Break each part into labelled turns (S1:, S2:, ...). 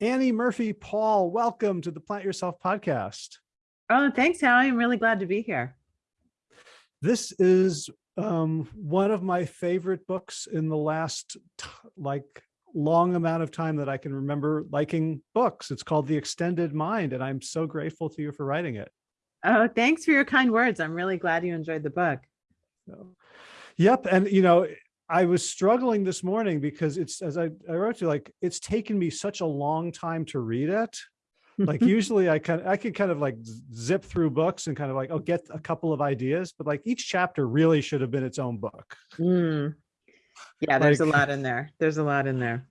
S1: Annie Murphy Paul, welcome to the Plant Yourself podcast.
S2: Oh, thanks, Howie. I'm really glad to be here.
S1: This is um, one of my favorite books in the last like long amount of time that I can remember liking books. It's called The Extended Mind, and I'm so grateful to you for writing it.
S2: Oh, thanks for your kind words. I'm really glad you enjoyed the book.
S1: So, yep. And, you know, I was struggling this morning because it's, as I, I wrote you, like, it's taken me such a long time to read it. Like usually I can, I can kind of like zip through books and kind of like, oh, get a couple of ideas, but like each chapter really should have been its own book.
S2: Mm. Yeah, there's
S1: Like-
S2: a lot in there. There's a lot in there.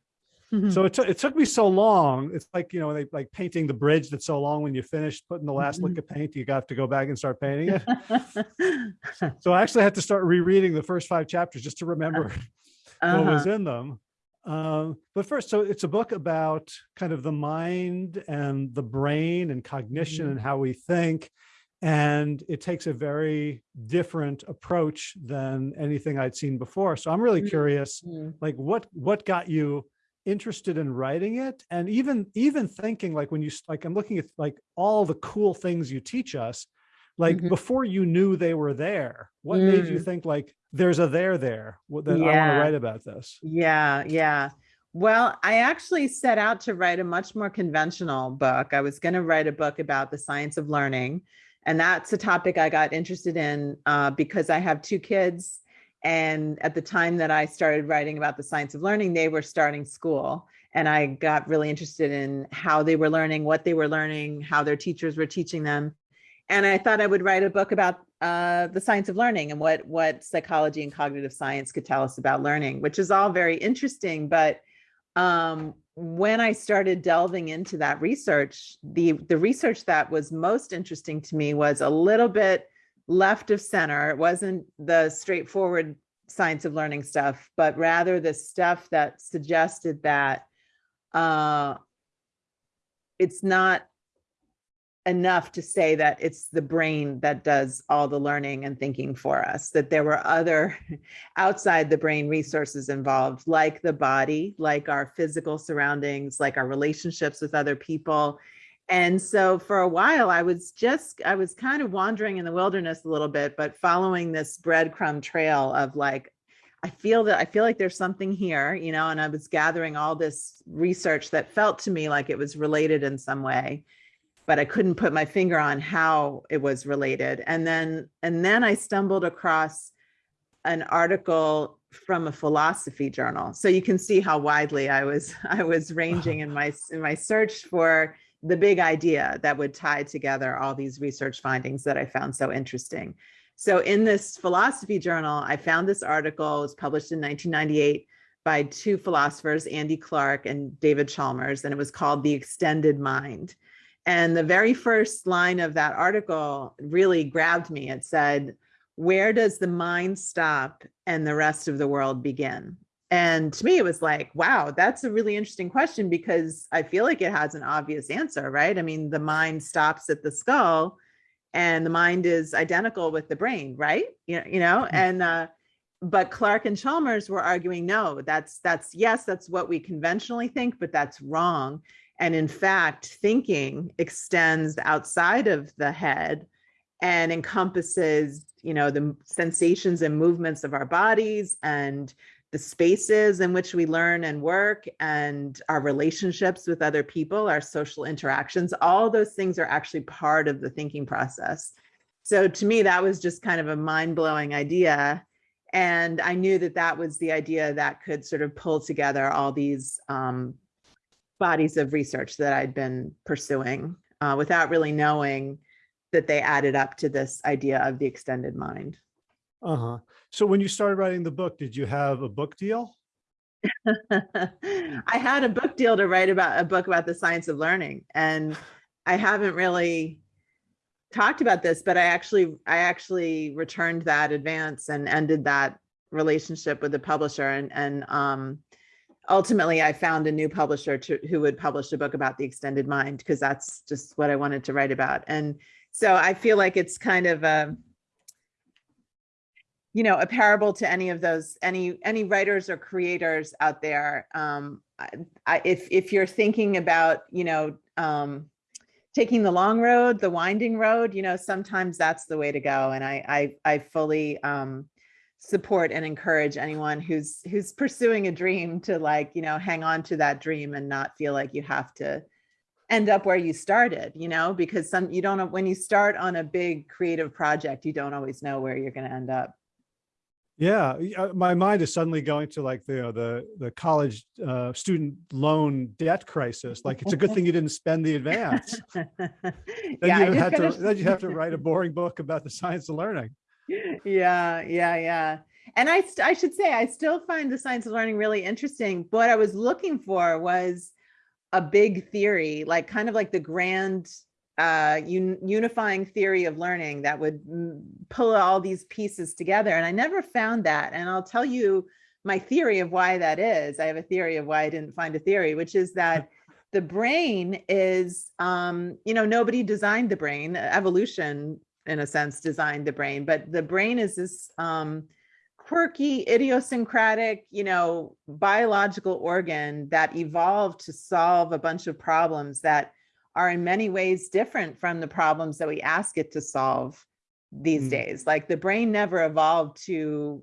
S1: So it took, it took me so long. It's like, you know, they like painting the bridge that's so long when you finish putting the last lick of paint, you have to go back and start painting it. So I actually had to start rereading the first five chapters just to remember what was
S2: Uh-huh.
S1: in them. Um, but first, so it's a book about kind of the mind and the brain and cognition
S2: Mhm.
S1: and how we think. And it takes a very different approach than anything I'd seen before. So I'm really
S2: Mm.
S1: curious,
S2: Mm.
S1: like what, what got you interested in writing it? And even, even thinking like when you, like, I'm looking at like all the cool things you teach us, like
S2: Mhm.
S1: before you knew they were there, what made you
S2: Mm.
S1: think like, there's a there there what- that I want to write about this?
S2: Yeah, yeah. Well, I actually set out to write a much more conventional book. I was going to write a book about the science of learning. And that's a topic I got interested in uh, because I have two kids. And at the time that I started writing about the science of learning, they were starting school. And I got really interested in how they were learning, what they were learning, how their teachers were teaching them. And I thought I would write a book about uh, the science of learning and what what psychology and cognitive science could tell us about learning, which is all very interesting. But um, when I started delving into that research, the the research that was most interesting to me was a little bit left of center. It wasn't the straightforward science of learning stuff, but rather the stuff that suggested that uh, it's not enough to say that it's the brain that does all the learning and thinking for us, that there were other outside the brain resources involved, like the body, like our physical surroundings, like our relationships with other people. And so for a while, I was just, I was kind of wandering in the wilderness a little bit, but following this breadcrumb trail of like, I feel that I feel like there's something here, you know, and I was gathering all this research that felt to me like it was related in some way but I couldn't put my finger on how it was related. And then and then I stumbled across an article from a philosophy journal. So you can see how widely I was I was ranging in my in my search for the big idea that would tie together all these research findings that I found so interesting. So in this philosophy journal, I found this article, it was published in 1998 by two philosophers, Andy Clark and David Chalmers, and it was called The Extended Mind. And the very first line of that article really grabbed me. It said, Where does the mind stop and the rest of the world begin? And to me, it was like, wow, that's a really interesting question because I feel like it has an obvious answer, right? I mean, the mind stops at the skull and the mind is identical with the brain, right? You know, you know, and uh, but Clark and Chalmers were arguing, no, that's that's yes, that's what we conventionally think, but that's wrong. And in fact, thinking extends outside of the head and encompasses, you know, the sensations and movements of our bodies and the spaces in which we learn and work and our relationships with other people, our social interactions, all those things are actually part of the thinking process. So to me, that was just kind of a mind blowing idea. And I knew that that was the idea that could sort of pull together all these um, bodies of research that I'd been pursuing uh, without really knowing that they added up to this idea of the extended mind.
S1: Uh-huh. So when you started writing the book, did you have a book deal?
S2: I had a book deal to write about a book about the science of learning, and I haven't really talked about this, but I actually I actually returned that advance and ended that relationship with the publisher, and and um, ultimately I found a new publisher to who would publish a book about the extended mind because that's just what I wanted to write about, and so I feel like it's kind of a you know, a parable to any of those, any, any writers or creators out there. Um, I, if, if you're thinking about, you know, um, taking the long road, the winding road, you know, sometimes that's the way to go. And I, I, I fully, um, support and encourage anyone who's, who's pursuing a dream to like, you know, hang on to that dream and not feel like you have to end up where you started, you know, because some, you don't when you start on a big creative project, you don't always know where you're going to end up.
S1: Yeah, uh, my mind is suddenly going to like the, you know, the, the college uh, student loan debt crisis. Like, it's a good thing you didn't spend the advance. Then
S2: Yeah,
S1: you had to, then you have to write a boring book about the science of learning.
S2: Yeah, yeah, yeah. And I, st- I should say, I still find the science of learning really interesting. What I was looking for was a big theory, like kind of like the grand uh, un- unifying theory of learning that would pull all these pieces together. And I never found that. And I'll tell you my theory of why that is. I have a theory of why I didn't find a theory, which is that the brain is, um, you know, nobody designed the brain. Evolution, in a sense, designed the brain, but the brain is this um, quirky, idiosyncratic, you know, biological organ that evolved to solve a bunch of problems that are in many ways different from the problems that we ask it to solve these
S1: Mm.
S2: days. Like the brain never evolved to,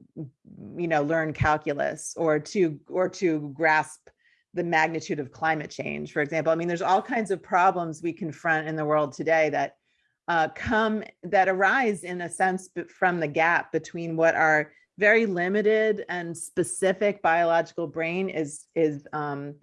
S2: you know, learn calculus or to or to grasp the magnitude of climate change, for example. I mean, there's all kinds of problems we confront in the world today that uh, come that arise in a sense from the gap between what our very limited and specific biological brain is is um,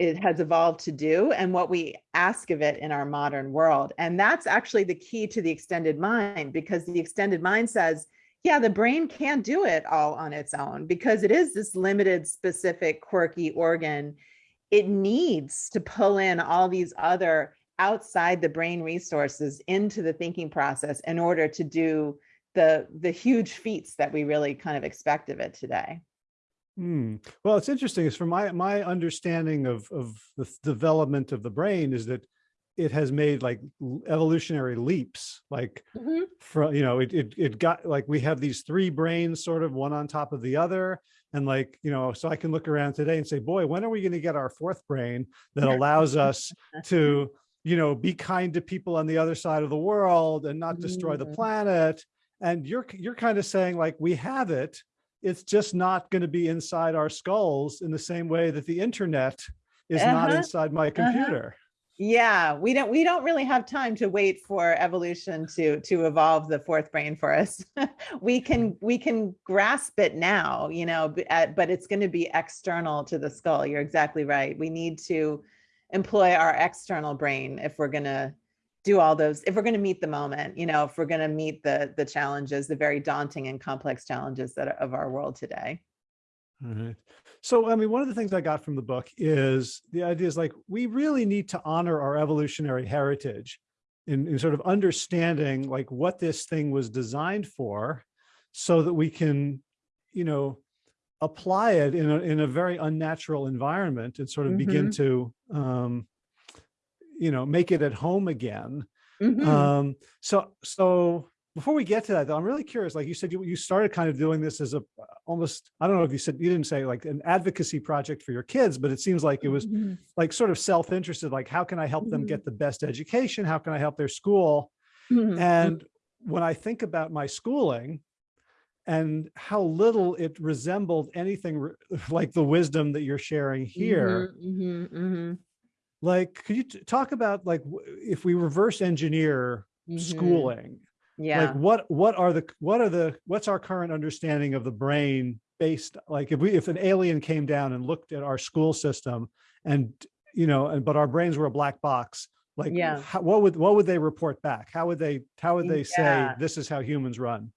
S2: it has evolved to do and what we ask of it in our modern world. And that's actually the key to the extended mind because the extended mind says, yeah, the brain can't do it all on its own because it is this limited, specific, quirky organ. It needs to pull in all these other outside the brain resources into the thinking process in order to do the the huge feats that we really kind of expect of it today.
S1: Hmm. Well, it's interesting. Is from my my understanding of of the development of the brain is that it has made like evolutionary leaps. Like from you know, it it it got like we have these three brains, sort of one on top of the other, and like you know, so I can look around today and say, boy, when are we going to get our fourth brain that allows us to you know be kind to people on the other side of the world and not destroy the
S2: Mm.
S1: planet? And you're you're kind of saying like we have it it's just not going to be inside our skulls in the same way that the internet is not
S2: Uh-huh,
S1: inside my computer.
S2: Yeah, we don't we don't really have time to wait for evolution to to evolve the fourth brain for us. we can we can grasp it now, you know, uh, but it's going to be external to the skull. You're exactly right. We need to employ our external brain if we're going to do all those if we're going to meet the moment, you know, if we're going to meet the the challenges, the very daunting and complex challenges that are of our world today.
S1: All right. So, I mean, one of the things I got from the book is the idea is like, we really need to honor our evolutionary heritage in, in sort of understanding like what this thing was designed for so that we can, you know, apply it in a, in a very unnatural environment and sort of begin to, um, you know, make it at home again.
S2: Mhm.
S1: Um, so, so before we get to that, though, I'm really curious. Like you said, you, you started kind of doing this as a almost, I don't know if you said, you didn't say like an advocacy project for your kids, but it seems like it was
S2: Mhm.
S1: like sort of self-interested, like how can I help them
S2: Mhm.
S1: get the best education? How can I help their school?
S2: Mhm.
S1: And when I think about my schooling and how little it resembled anything re- like the wisdom that you're sharing here,
S2: Mhm, mhm, mhm.
S1: Like, could you talk about like, if we reverse engineer
S2: Mhm.
S1: schooling,
S2: Yeah.
S1: like what what are the what are the what's our current understanding of the brain based like if we if an alien came down and looked at our school system and you know and but our brains were a black box like
S2: Yeah.
S1: how, what would what would they report back how would they how would they say this is how humans run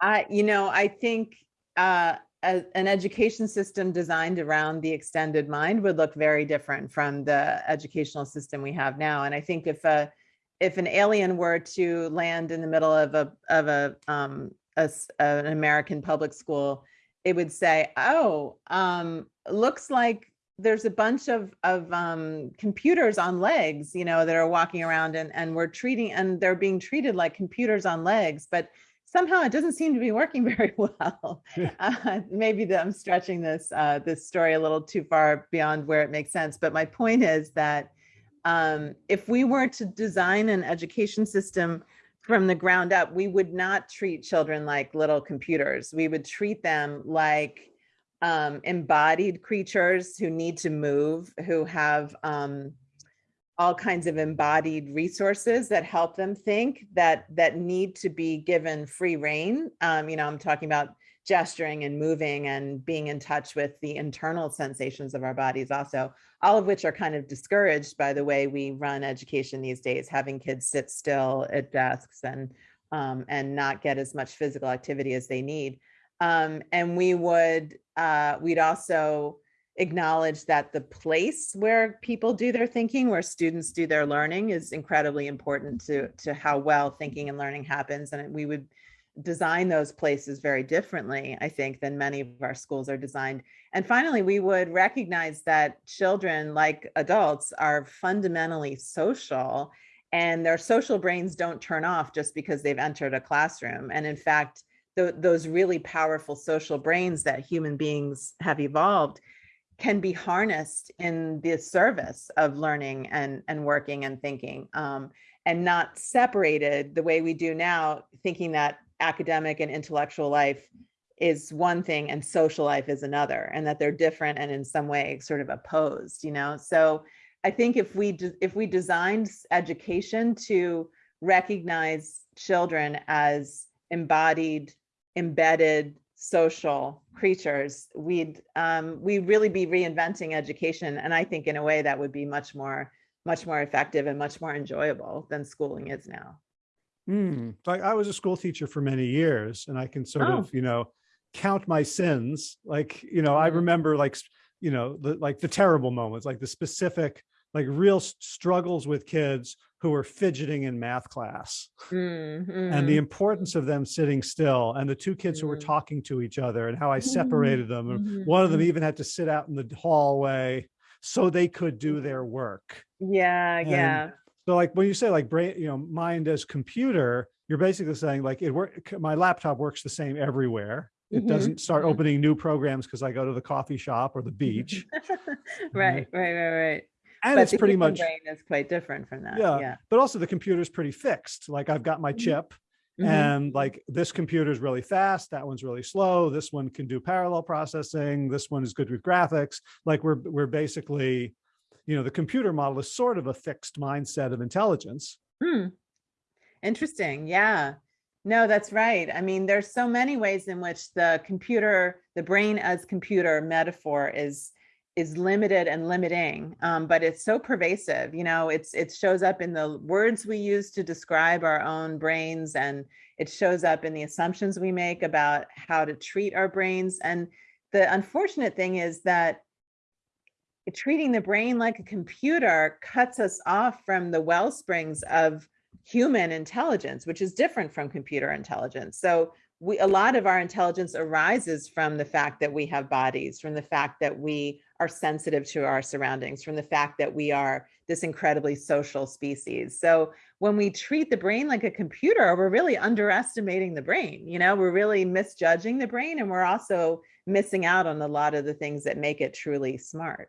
S2: I, you know, I think uh, a, an education system designed around the extended mind would look very different from the educational system we have now. And I think if a if an alien were to land in the middle of a of a um a an American public school, it would say, "Oh, um, looks like there's a bunch of of um, computers on legs, you know, that are walking around, and and we're treating and they're being treated like computers on legs, but." Somehow it doesn't seem to be working very well. Uh, maybe that I'm stretching this uh, this story a little too far beyond where it makes sense. But my point is that um, if we were to design an education system from the ground up, we would not treat children like little computers. We would treat them like um, embodied creatures who need to move, who have um, all kinds of embodied resources that help them think that that need to be given free reign. Um, you know, I'm talking about gesturing and moving and being in touch with the internal sensations of our bodies also, all of which are kind of discouraged by the way we run education these days, having kids sit still at desks and um, and not get as much physical activity as they need. Um, and we would, uh, we'd also acknowledge that the place where people do their thinking, where students do their learning is incredibly important to, to how well thinking and learning happens. And we would design those places very differently, I think, than many of our schools are designed. And finally, we would recognize that children, like adults, are fundamentally social and their social brains don't turn off just because they've entered a classroom. And in fact, th those really powerful social brains that human beings have evolved can be harnessed in the service of learning and, and working and thinking um, and not separated the way we do now, thinking that academic and intellectual life is one thing and social life is another and that they're different and in some way sort of opposed you know? So i think if we if we designed education to recognize children as embodied embedded social creatures, we'd um, we'd really be reinventing education. And I think in a way that would be much more, much more effective and much more enjoyable than schooling is now.
S1: Mm. Like I was a school teacher for many years and I can sort
S2: Oh.
S1: of, you know, count my sins. Like, you know, I
S2: Mhm.
S1: remember like, you know, the, like the terrible moments, like the specific, like real struggles with kids who were fidgeting in math class
S2: Mm,
S1: and the
S2: mhm,
S1: importance of them sitting still and the two kids who were
S2: Mm.
S1: talking to each other and how I separated them. And
S2: mhm,
S1: one of them even had to sit out in the hallway so they could do their work.
S2: Yeah,
S1: And
S2: yeah.
S1: So like when you say like brain, you know, mind as computer, you're basically saying like it work, my laptop works the same everywhere. It
S2: Mhm,
S1: doesn't start opening new programs because I go to the coffee shop or the beach.
S2: right, right, right, right.
S1: And
S2: but
S1: it's pretty much,
S2: brain is quite different from that.
S1: Yeah.
S2: Yeah.
S1: but also the computer is pretty fixed. Like I've got my
S2: Mhm.
S1: chip
S2: Mhm.
S1: and like this computer is really fast. That one's really slow. This one can do parallel processing. This one is good with graphics. Like we're, we're basically, you know, the computer model is sort of a fixed mindset of intelligence.
S2: Hmm. Interesting. Yeah. No, that's right. I mean, there's so many ways in which the computer, the brain as computer metaphor is is limited and limiting, um, but it's so pervasive. You know, it's it shows up in the words we use to describe our own brains, and it shows up in the assumptions we make about how to treat our brains. And the unfortunate thing is that treating the brain like a computer cuts us off from the well springs of human intelligence, which is different from computer intelligence. So we a lot of our intelligence arises from the fact that we have bodies, from the fact that we are sensitive to our surroundings, from the fact that we are this incredibly social species. So when we treat the brain like a computer, we're really underestimating the brain. You know, we're really misjudging the brain and we're also missing out on a lot of the things that make it truly smart.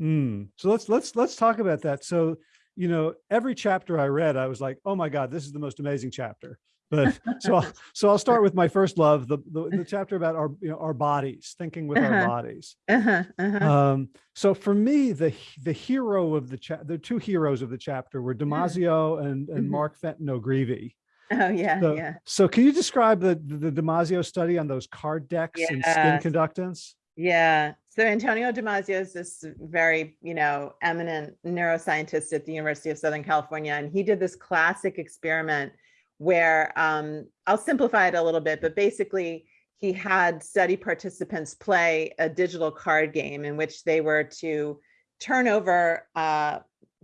S1: Mm. So let's let's let's talk about that. So, you know, every chapter I read, I was like, oh my God, this is the most amazing chapter. But so I'll, so I'll start with my first love, the the, the chapter about our you know our bodies, thinking with our
S2: Uh-huh.
S1: bodies.
S2: Uh-huh, uh-huh.
S1: Um, so for me, the the hero of the chapter, the two heroes of the chapter were Damasio and and
S2: Mhm.
S1: Mark Fenton O'Creevy.
S2: oh yeah,
S1: So,
S2: yeah.
S1: so can you describe the the Damasio study on those card decks and skin conductance?
S2: Yeah. So Antonio Damasio is this very, you know, eminent neuroscientist at the University of Southern California. And he did this classic experiment where um, I'll simplify it a little bit, but basically he had study participants play a digital card game in which they were to turn over, uh,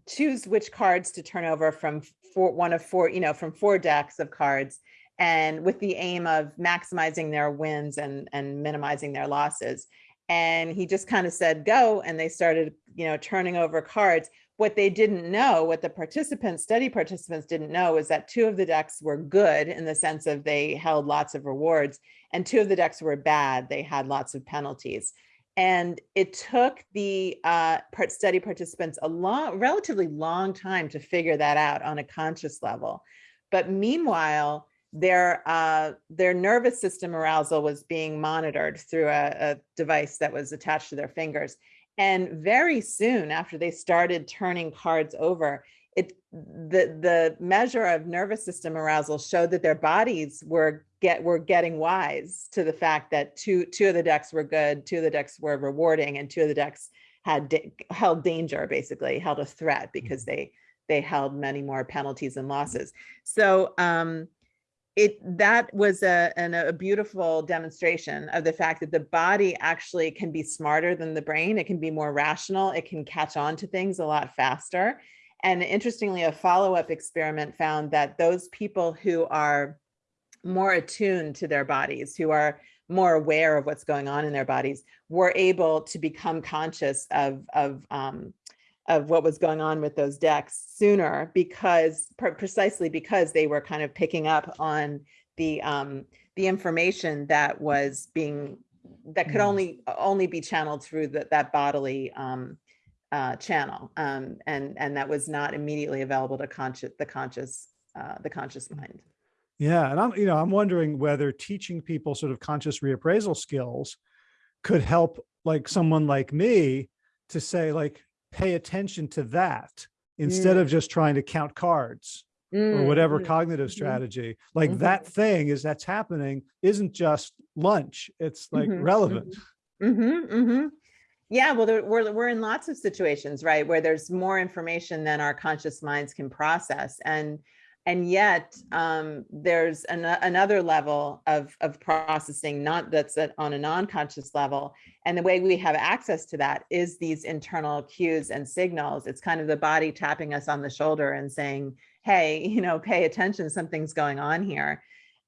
S2: choose which cards to turn over from four, one of four, you know, from four decks of cards and with the aim of maximizing their wins and, and minimizing their losses. And he just kind of said go and they started you know turning over cards what they didn't know, what the participants, study participants didn't know is that two of the decks were good in the sense of they held lots of rewards and two of the decks were bad. They had lots of penalties. And it took the uh, study participants a long, relatively long time to figure that out on a conscious level. But meanwhile, their uh, their nervous system arousal was being monitored through a, a device that was attached to their fingers. And very soon after they started turning cards over, it the the measure of nervous system arousal showed that their bodies were get were getting wise to the fact that two two of the decks were good, two of the decks were rewarding, and two of the decks had held danger, basically held a threat because mm-hmm. they they held many more penalties and losses. So um, it that was a, an, a beautiful demonstration of the fact that the body actually can be smarter than the brain. It can be more rational. It can catch on to things a lot faster. And interestingly, a follow-up experiment found that those people who are more attuned to their bodies, who are more aware of what's going on in their bodies, were able to become conscious of, of um, of what was going on with those decks sooner because precisely because they were kind of picking up on the um, the information that was being that could mm. only only be channeled through the, that bodily um, uh, channel um, and and that was not immediately available to conscious the conscious uh, the conscious mind.
S1: Yeah, and I'm you know I'm wondering whether teaching people sort of conscious reappraisal skills could help like someone like me to say like pay attention to that instead of just trying to count cards mm. or whatever mm. cognitive mm-hmm. strategy. Like -hmm. that thing is that's happening isn't just lunch. It's like -hmm. relevant.
S2: -hmm. Yeah, well, there, we're, we're in lots of situations, right, where there's more information than our conscious minds can process. And and yet um, there's an, another level of, of processing not that's on a non-conscious level. And the way we have access to that is these internal cues and signals. It's kind of the body tapping us on the shoulder and saying hey you know pay attention something's going on here.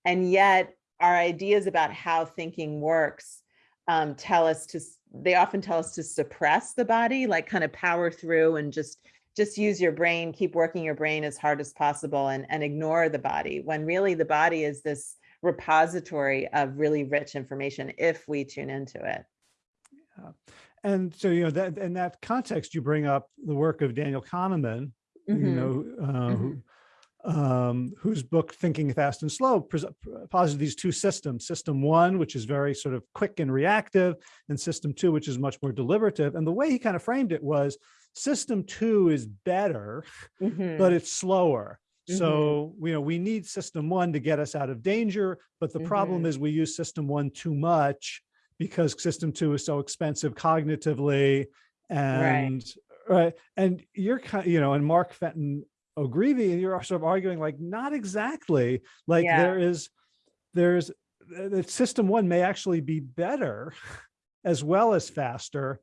S2: And yet our ideas about how thinking works um, tell us to they often tell us to suppress the body like kind of power through and just just use your brain, keep working your brain as hard as possible and, and ignore the body when really the body is this repository of really rich information if we tune into it.
S1: Yeah. And so, you know, that in that context, you bring up the work of Daniel Kahneman, mm -hmm. you know, uh, mm -hmm. um, whose book Thinking Fast and Slow posits these two systems, system one, which is very sort of quick and reactive, and system two, which is much more deliberative. And the way he kind of framed it was System two is better, mm -hmm. but it's slower. So, mm-hmm. you know, we need system one to get us out of danger, but the mm -hmm. problem mm-hmm. is we use system one too much because system two is so expensive cognitively and right. right. And you're kind you know, and Mark Fenton O'Creevy, and you're sort of arguing like, not exactly like yeah. there is, there's the system one may actually be better as well as faster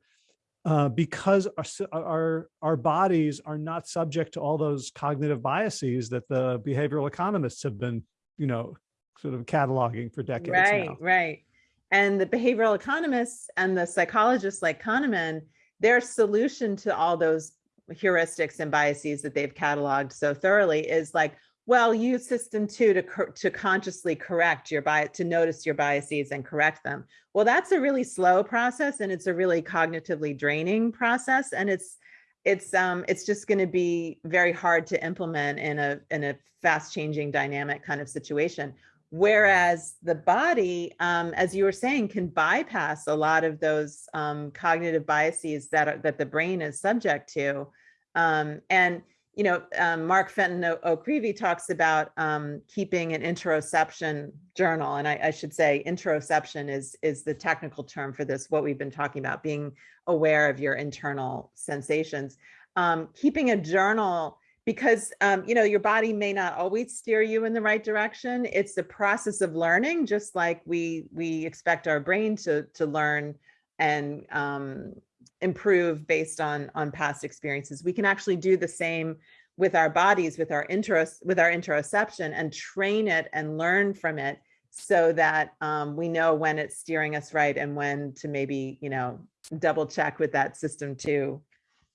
S1: uh, because our, our, our bodies are not subject to all those cognitive biases that the behavioral economists have been, you know, sort of cataloging for decades
S2: Right,
S1: now.
S2: right. And the behavioral economists and the psychologists like Kahneman, their solution to all those heuristics and biases that they've cataloged so thoroughly is like, well, use system two to, to consciously correct your bias, to notice your biases and correct them. Well, that's a really slow process and it's a really cognitively draining process. And it's, it's, um, it's just going to be very hard to implement in a, in a fast changing dynamic kind of situation. Whereas the body, um, as you were saying, can bypass a lot of those um, cognitive biases that, are, that the brain is subject to. Um, and you know, um, Mark Fenton O'Creevy talks about um, keeping an interoception journal. And I, I, should say interoception is, is the technical term for this, what we've been talking about, being aware of your internal sensations. Um, keeping a journal because, um, you know, your body may not always steer you in the right direction. It's a process of learning, just like we, we expect our brain to, to learn and um, improve based on on past experiences. We can actually do the same with our bodies, with our interos, with our interoception and train it and learn from it so that um, we know when it's steering us right and when to maybe, you know, double check with that system two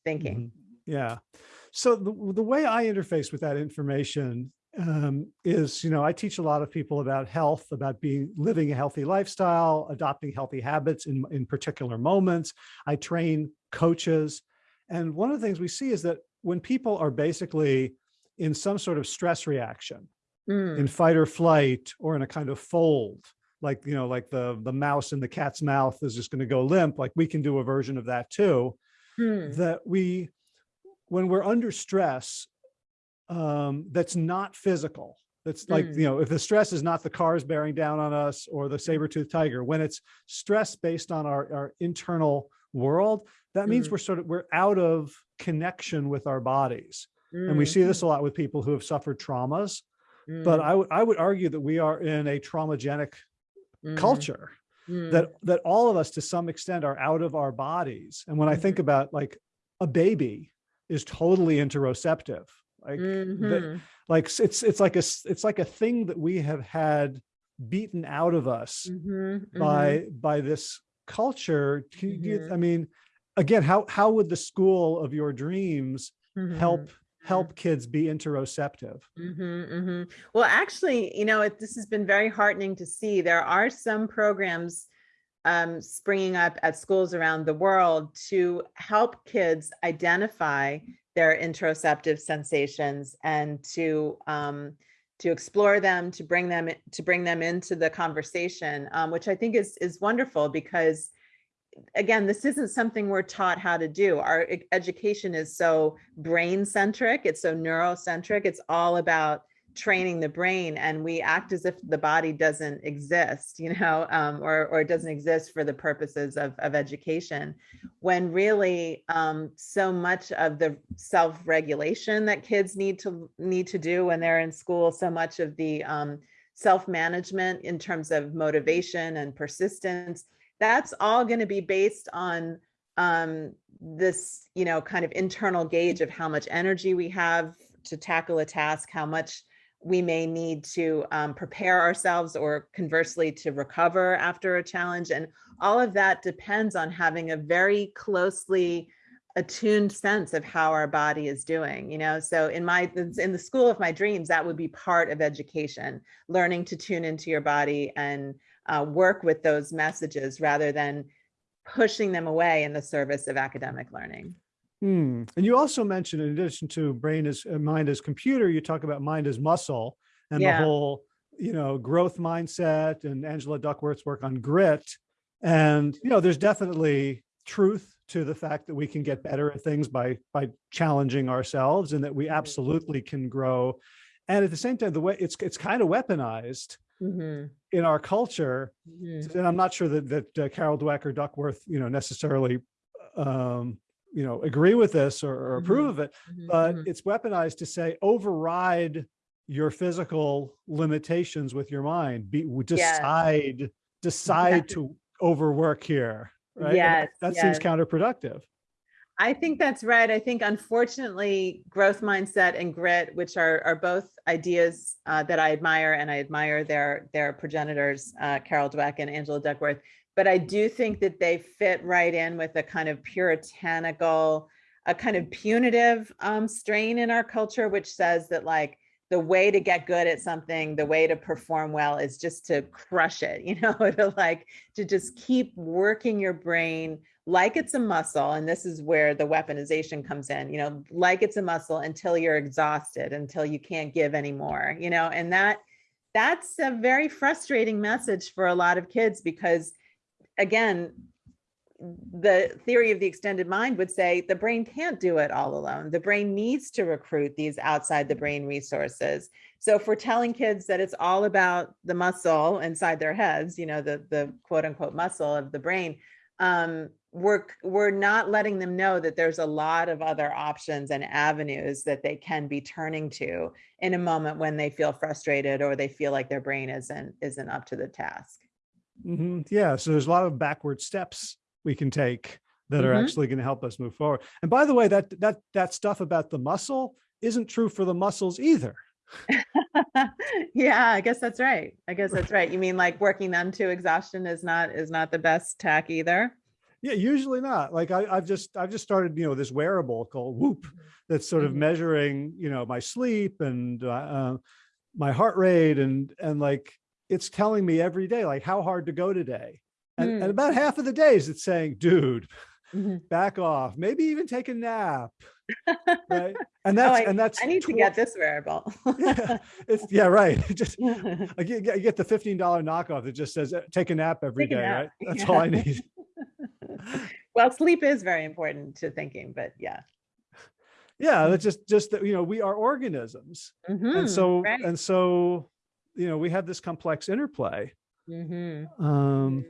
S2: thinking. Mm -hmm.
S1: Yeah. So the, the way I interface with that information um, is, you know, I teach a lot of people about health, about being living a healthy lifestyle, adopting healthy habits in, in particular moments. I train coaches. And one of the things we see is that when people are basically in some sort of stress reaction,
S2: Mm,
S1: in fight or flight, or in a kind of fold, like, you know, like the, the mouse in the cat's mouth is just going to go limp, like we can do a version of that too
S2: hmm,
S1: that we, when we're under stress, um, that's not physical. That's like,
S2: Mm.
S1: you know, if the stress is not the cars bearing down on us or the saber-toothed tiger, when it's stress based on our, our internal world, that means
S2: Mm.
S1: we're sort of, we're out of connection with our bodies. And we
S2: mm,
S1: see this a lot with people who have suffered traumas,
S2: mm,
S1: but I would, I would argue that we are in a traumagenic
S2: mm,
S1: culture
S2: mm,
S1: that that all of us to some extent are out of our bodies and when i think about like a baby is totally interoceptive like the-
S2: mhm,
S1: like it's it's like a it's like a thing that we have had beaten out of us
S2: mhm, mhm.
S1: by by this culture you-
S2: Mhm.
S1: i mean again how how would the school of your dreams help help kids be interoceptive
S2: mhm, mhm. Well, actually, you know, it, this has been very heartening to see. There are some programs um, springing up at schools around the world to help kids identify their interoceptive sensations and to um, to explore them, to bring them to bring them into the conversation, um, which I think is is wonderful because again, this isn't something we're taught how to do. Our education is so brain centric, it's so neurocentric, it's all about training the brain and we act as if the body doesn't exist you know um, or or doesn't exist for the purposes of, of education when really um, so much of the self-regulation that kids need to need to do when they're in school so much of the um, self-management in terms of motivation and persistence that's all going to be based on um, this, you know, kind of internal gauge of how much energy we have to tackle a task, how much we may need to um, prepare ourselves or conversely to recover after a challenge. And all of that depends on having a very closely attuned sense of how our body is doing you know so in my in the school of my dreams that would be part of education learning to tune into your body and uh, work with those messages rather than pushing them away in the service of academic learning.
S1: Hmm. And you also mentioned, in addition to brain as uh, mind as computer, you talk about mind as muscle and
S2: Yeah.
S1: the whole, you know, growth mindset and Angela Duckworth's work on grit. And, you know, there's definitely truth to the fact that we can get better at things by, by challenging ourselves and that we
S2: Mhm.
S1: absolutely can grow. And at the same time, the way it's, it's kind of weaponized
S2: Mhm,
S1: in our culture
S2: mhm,
S1: and I'm not sure that that uh, Carol Dweck or Duckworth, you know, necessarily, um, you know, agree with this or, or approve
S2: Mhm.
S1: of it,
S2: mhm,
S1: but
S2: mhm.
S1: it's weaponized to say override your physical limitations with your mind. Be
S2: Yes.
S1: decide decide to overwork here, right? And that-
S2: Yes,
S1: that seems counterproductive.
S2: I think that's right. I think unfortunately, growth mindset and grit, which are are both ideas uh, that I admire, and I admire their their progenitors, uh, Carol Dweck and Angela Duckworth. But I do think that they fit right in with a kind of puritanical, a kind of punitive um, strain in our culture, which says that like the way to get good at something, the way to perform well is just to crush it, you know, to like to just keep working your brain like it's a muscle and this is where the weaponization comes in you know like it's a muscle until you're exhausted until you can't give anymore you know and that that's a very frustrating message for a lot of kids because again the theory of the extended mind would say the brain can't do it all alone the brain needs to recruit these outside the brain resources so if we're telling kids that it's all about the muscle inside their heads you know the the quote unquote muscle of the brain um, we're we're not letting them know that there's a lot of other options and avenues that they can be turning to in a moment when they feel frustrated or they feel like their brain isn't isn't up to the task.
S1: Mhm. Yeah, so there's a lot of backward steps we can take that are
S2: Mhm.
S1: actually going to help us move forward. And by the way, that that that stuff about the muscle isn't true for the muscles either.
S2: yeah, I guess that's right. I guess that's right. You mean like working them to exhaustion is not is not the best tack either.
S1: Yeah, usually not. Like I, I've just, I've just started, you know, this wearable called Whoop that's sort of
S2: Mhm.
S1: measuring, you know, my sleep and uh, uh, my heart rate and, and like, it's telling me every day, like how hard to go today. And, and
S2: Hmm.
S1: about half of the days it's saying, dude,
S2: Mhm.
S1: back off, maybe even take a nap. Right. And
S2: Oh,
S1: that's,
S2: I-
S1: and that's.
S2: I need to get this wearable.
S1: Yeah, It's, yeah, right. Just, I get, you get the $15 knockoff that just says, uh, take a nap every
S2: Take
S1: day,
S2: nap,
S1: right? That's all I need.
S2: Well, sleep is very important to thinking, but yeah.
S1: Yeah, that's just, just that, you know, we are organisms. And
S2: Mhm,
S1: so,
S2: right.
S1: and so, you know, we have this complex interplay.
S2: Mhm.
S1: Um,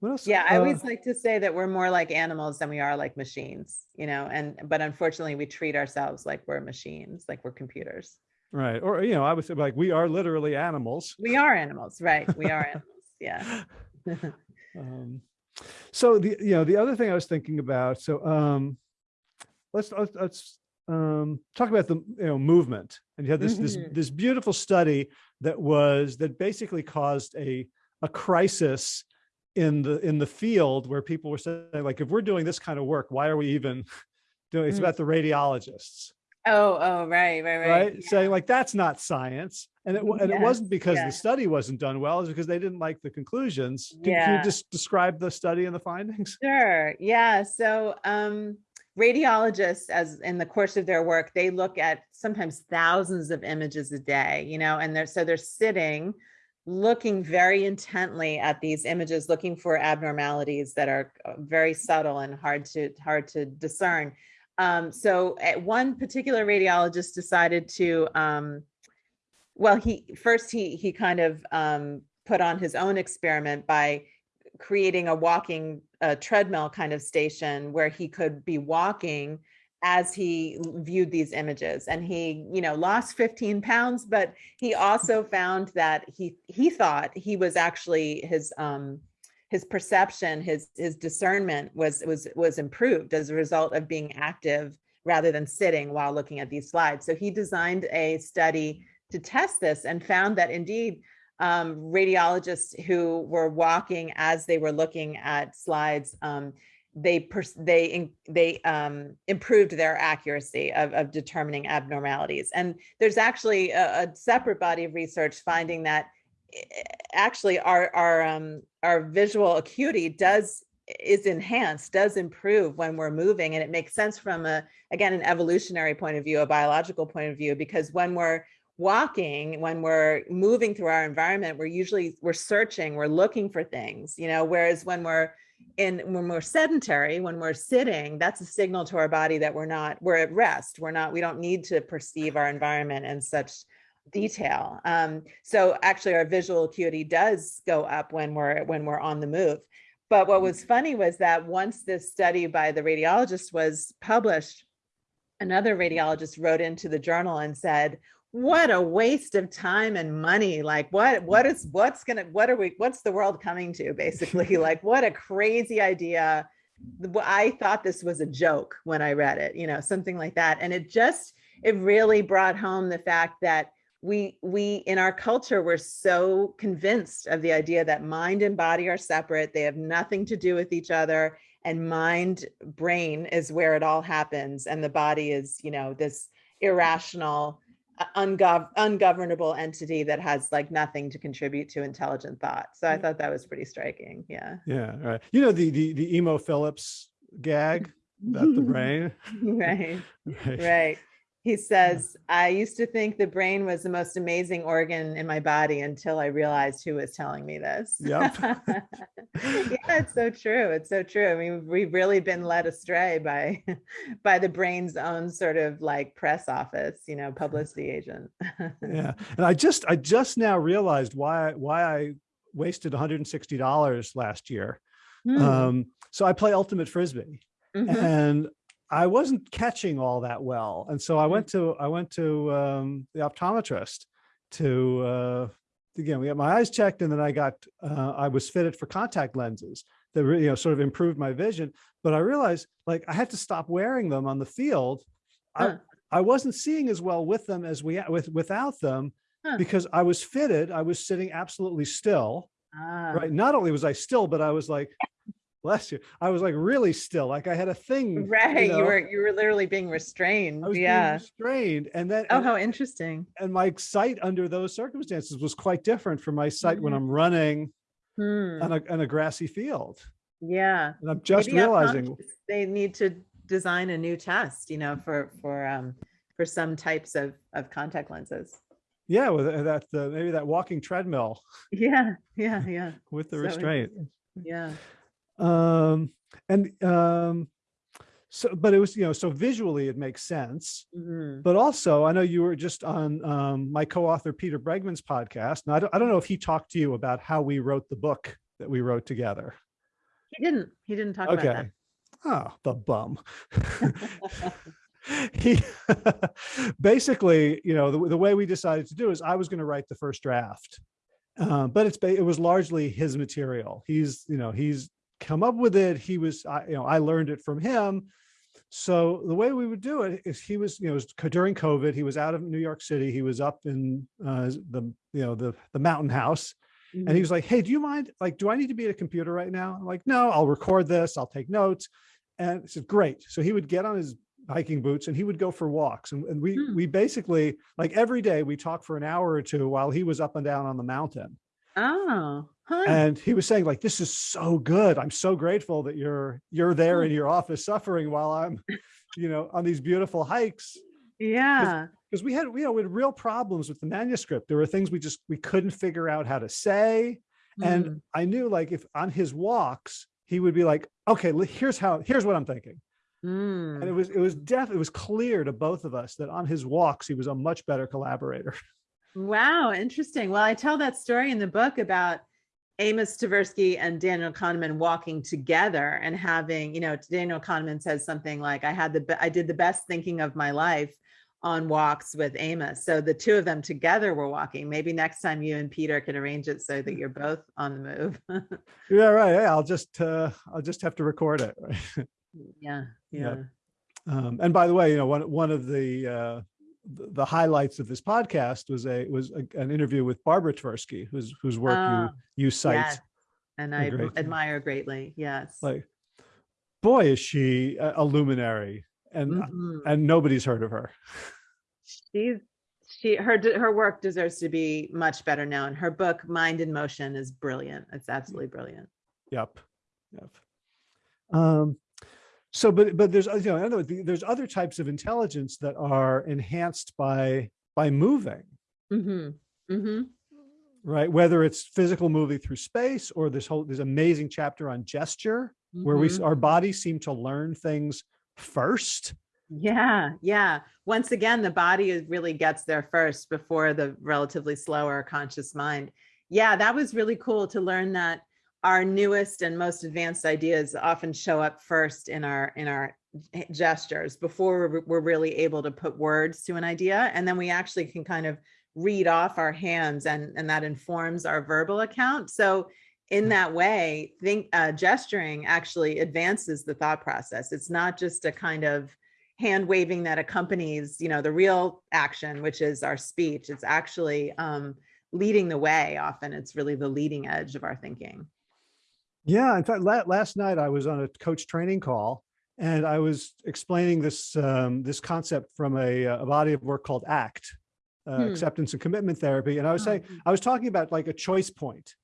S1: what else?
S2: Yeah, I
S1: Uh,
S2: always like to say that we're more like animals than we are like machines, you know, and but unfortunately we treat ourselves like we're machines, like we're computers.
S1: Right. Or, you know, I would say like, we are literally animals.
S2: We are animals, right? We are animals. Yeah.
S1: Um, so the, you know, the other thing I was thinking about, so, um, let's, let's, let's, um, talk about the, you know, movement. And you had this, this,
S2: Mhm.
S1: this beautiful study that was, that basically caused a, a crisis in the, in the field where people were saying like, if we're doing this kind of work, why are we even doing, it's
S2: Mm.
S1: about the radiologists.
S2: Oh, oh, right, right, right.
S1: right?
S2: Yeah.
S1: Saying like, that's not science. And it, and it wasn't because
S2: yeah.
S1: the study wasn't done well, it's because they didn't like the conclusions. Can, can you just describe the study and the findings?
S2: Sure. Yeah. So um, radiologists, as in the course of their work, they look at sometimes thousands of images a day, you know, and they're so they're sitting looking very intently at these images, looking for abnormalities that are uh, very subtle and hard to hard to discern. Um, so at one particular radiologist decided to um, well, he first he he kind of um, put on his own experiment by creating a walking uh, treadmill kind of station where he could be walking as he viewed these images. And he you know lost 15 pounds but he also found that he he thought he was actually his um his perception his his discernment was was was improved as a result of being active rather than sitting while looking at these slides. So he designed a study to test this and found that indeed um, radiologists who were walking as they were looking at slides, um, they they they um, improved their accuracy of, of determining abnormalities. And there's actually a, a separate body of research finding that eh, actually our our um, our visual acuity does is enhanced does improve when we're moving and it makes sense from a again an evolutionary point of view a biological point of view because when we're walking when we're moving through our environment we're usually we're searching we're looking for things you know whereas when we're in when we're sedentary when we're sitting that's a signal to our body that we're not we're at rest. We're not we don't need to perceive our environment in such detail. Um so actually our visual acuity does go up when we're when we're on the move. But what was funny was that once this study by the radiologist was published another radiologist wrote into the journal and said what a waste of time and money like what what is what's gonna what are we what's the world coming to basically? Like what a crazy idea. I thought this was a joke when i read it you know something like that. And it just it really brought home the fact that we we in our culture we're so convinced of the idea that mind and body are separate. They have nothing to do with each other. And mind brain is where it all happens. And the body is you know this irrational ungov- ungovernable entity that has like nothing to contribute to intelligent thought so i
S1: Yeah.
S2: thought that was pretty striking yeah
S1: Yeah, right. You know, the, the, the emo Philips gag about the brain.
S2: right
S1: Right.
S2: right he says i used to think the brain was the most amazing organ in my body until i realized who was telling me this
S1: Yep.
S2: yeah it's so true it's so true i mean we've really been led astray by by the brain's own sort of like press office you know publicity agent
S1: Yeah. And I just, I just now realized why, why I wasted $160 last year.
S2: Hmm,
S1: Um, so I play ultimate Frisbee.
S2: mhm,
S1: and I wasn't catching all that well. And so I
S2: Mm.
S1: went to, I went to um, the optometrist to, uh, again, we got my eyes checked and then I got, uh, I was fitted for contact lenses that really, you know, sort of improved my vision. But I realized like I had to stop wearing them on the field.
S2: Huh.
S1: I, I wasn't seeing as well with them as we, with, without them
S2: Huh.
S1: because I was fitted. I was sitting absolutely still
S2: ah,
S1: right not only was i still but i was like bless you. I was like really still, like I had a thing.
S2: Right. You,
S1: know,
S2: were you were literally being restrained.
S1: I was being restrained. And then,
S2: Oh,
S1: and,
S2: how interesting.
S1: and my sight under those circumstances was quite different from my sight when
S2: Mhm.
S1: I'm running
S2: Hmm.
S1: on a, on a grassy field.
S2: Yeah.
S1: And I'm just
S2: Maybe
S1: realizing,
S2: They need to design a new test, you know, for, for, um, for some types of, of contact lenses.
S1: yeah, with that, uh, maybe that walking treadmill
S2: Yeah, yeah, yeah,
S1: with the
S2: So
S1: restraint.
S2: yeah.
S1: Um, and, um, so, but it was, you know, so visually it makes sense.
S2: Mhm.
S1: But also, I know you were just on um, my co-author Peter Bregman's podcast. Now, I don't, I don't know if he talked to you about how we wrote the book that we wrote together.
S2: He didn't, he didn't talk about
S1: Okay. Oh, the bum. he basically, you know, the, the way we decided to do is I was going to write the first draft, um, but it's it was largely his material. He's, you know, he's come up with it. He was, I, you know, I learned it from him. So the way we would do it is he was, you know, it was during COVID, he was out of New York City. He was up in uh, the, you know, the, the mountain house
S2: that.
S1: and he was like, Hey, do you mind? Like, do I need to be at a computer right now? I'm like, no, I'll record this. I'll take notes. And I said, great. So he would get on his hiking boots and he would go for walks. And, and we,
S2: Hmm.
S1: we basically like every day we talked for an hour or two while he was up and down on the mountain.
S2: Oh, huh.
S1: And he was saying like, this is so good. I'm so grateful that you're, you're there
S2: Hmm.
S1: in your office suffering while I'm, you know, on these beautiful hikes.
S2: Yeah.
S1: Because we had, you know, we had real problems with the manuscript. There were things we just, we couldn't figure out how to say. And
S2: Mm.
S1: I knew like if on his walks, he would be like, okay, here's how, here's what I'm thinking. And it
S2: Mm.
S1: was, it was def, it was clear to both of us that on his walks, he was a much better collaborator.
S2: Wow, interesting. Well, I tell that story in the book about Amos Tversky and Daniel Kahneman walking together and having, you know, Daniel Kahneman says something like, I had the, I did the best thinking of my life on walks with Amos. So the two of them together were walking. Maybe next time you and Peter can arrange it so that you're both on the move.
S1: Yeah, right. Yeah, I'll just, uh, I'll just have to record it.
S2: yeah,
S1: Yeah.
S2: yeah.
S1: Um, and by the way, you know, one, one of the, uh, the highlights of this podcast was a, was a, an interview with Barbara Tversky, whose, whose work
S2: Oh,
S1: you, you cite.
S2: Yes. And I admire greatly. Yes.
S1: Like, boy, is she a, luminary and,
S2: Mhm.
S1: and nobody's heard of her.
S2: she's she her her work deserves to be much better known her book mind in motion is brilliant it's absolutely brilliant
S1: Yep. Yep. Um, so, but, but there's, you know, in other words, there's other types of intelligence that are enhanced by, by moving,
S2: hmm hmm
S1: right? Whether it's physical moving through space or this whole, this amazing chapter on gesture where we, our bodies seem to learn things first.
S2: yeah yeah. Once again the body really gets there first before the relatively slower conscious mind. Yeah that was really cool to learn that our newest and most advanced ideas often show up first in our in our gestures before we're, really able to put words to an idea. And then we actually can kind of read off our hands and and that informs our verbal account. So in that way think uh, gesturing actually advances the thought process. It's not just a kind of hand waving that accompanies you know the real action which is our speech. It's actually um, leading the way often. It's really the leading edge of our thinking
S1: Yeah. In fact, last night I was on a coach training call and I was explaining this, um, this concept from a, uh, a body of work called ACT, uh,
S2: Hmm.
S1: acceptance and commitment therapy. And I was saying, I was talking about like a choice point.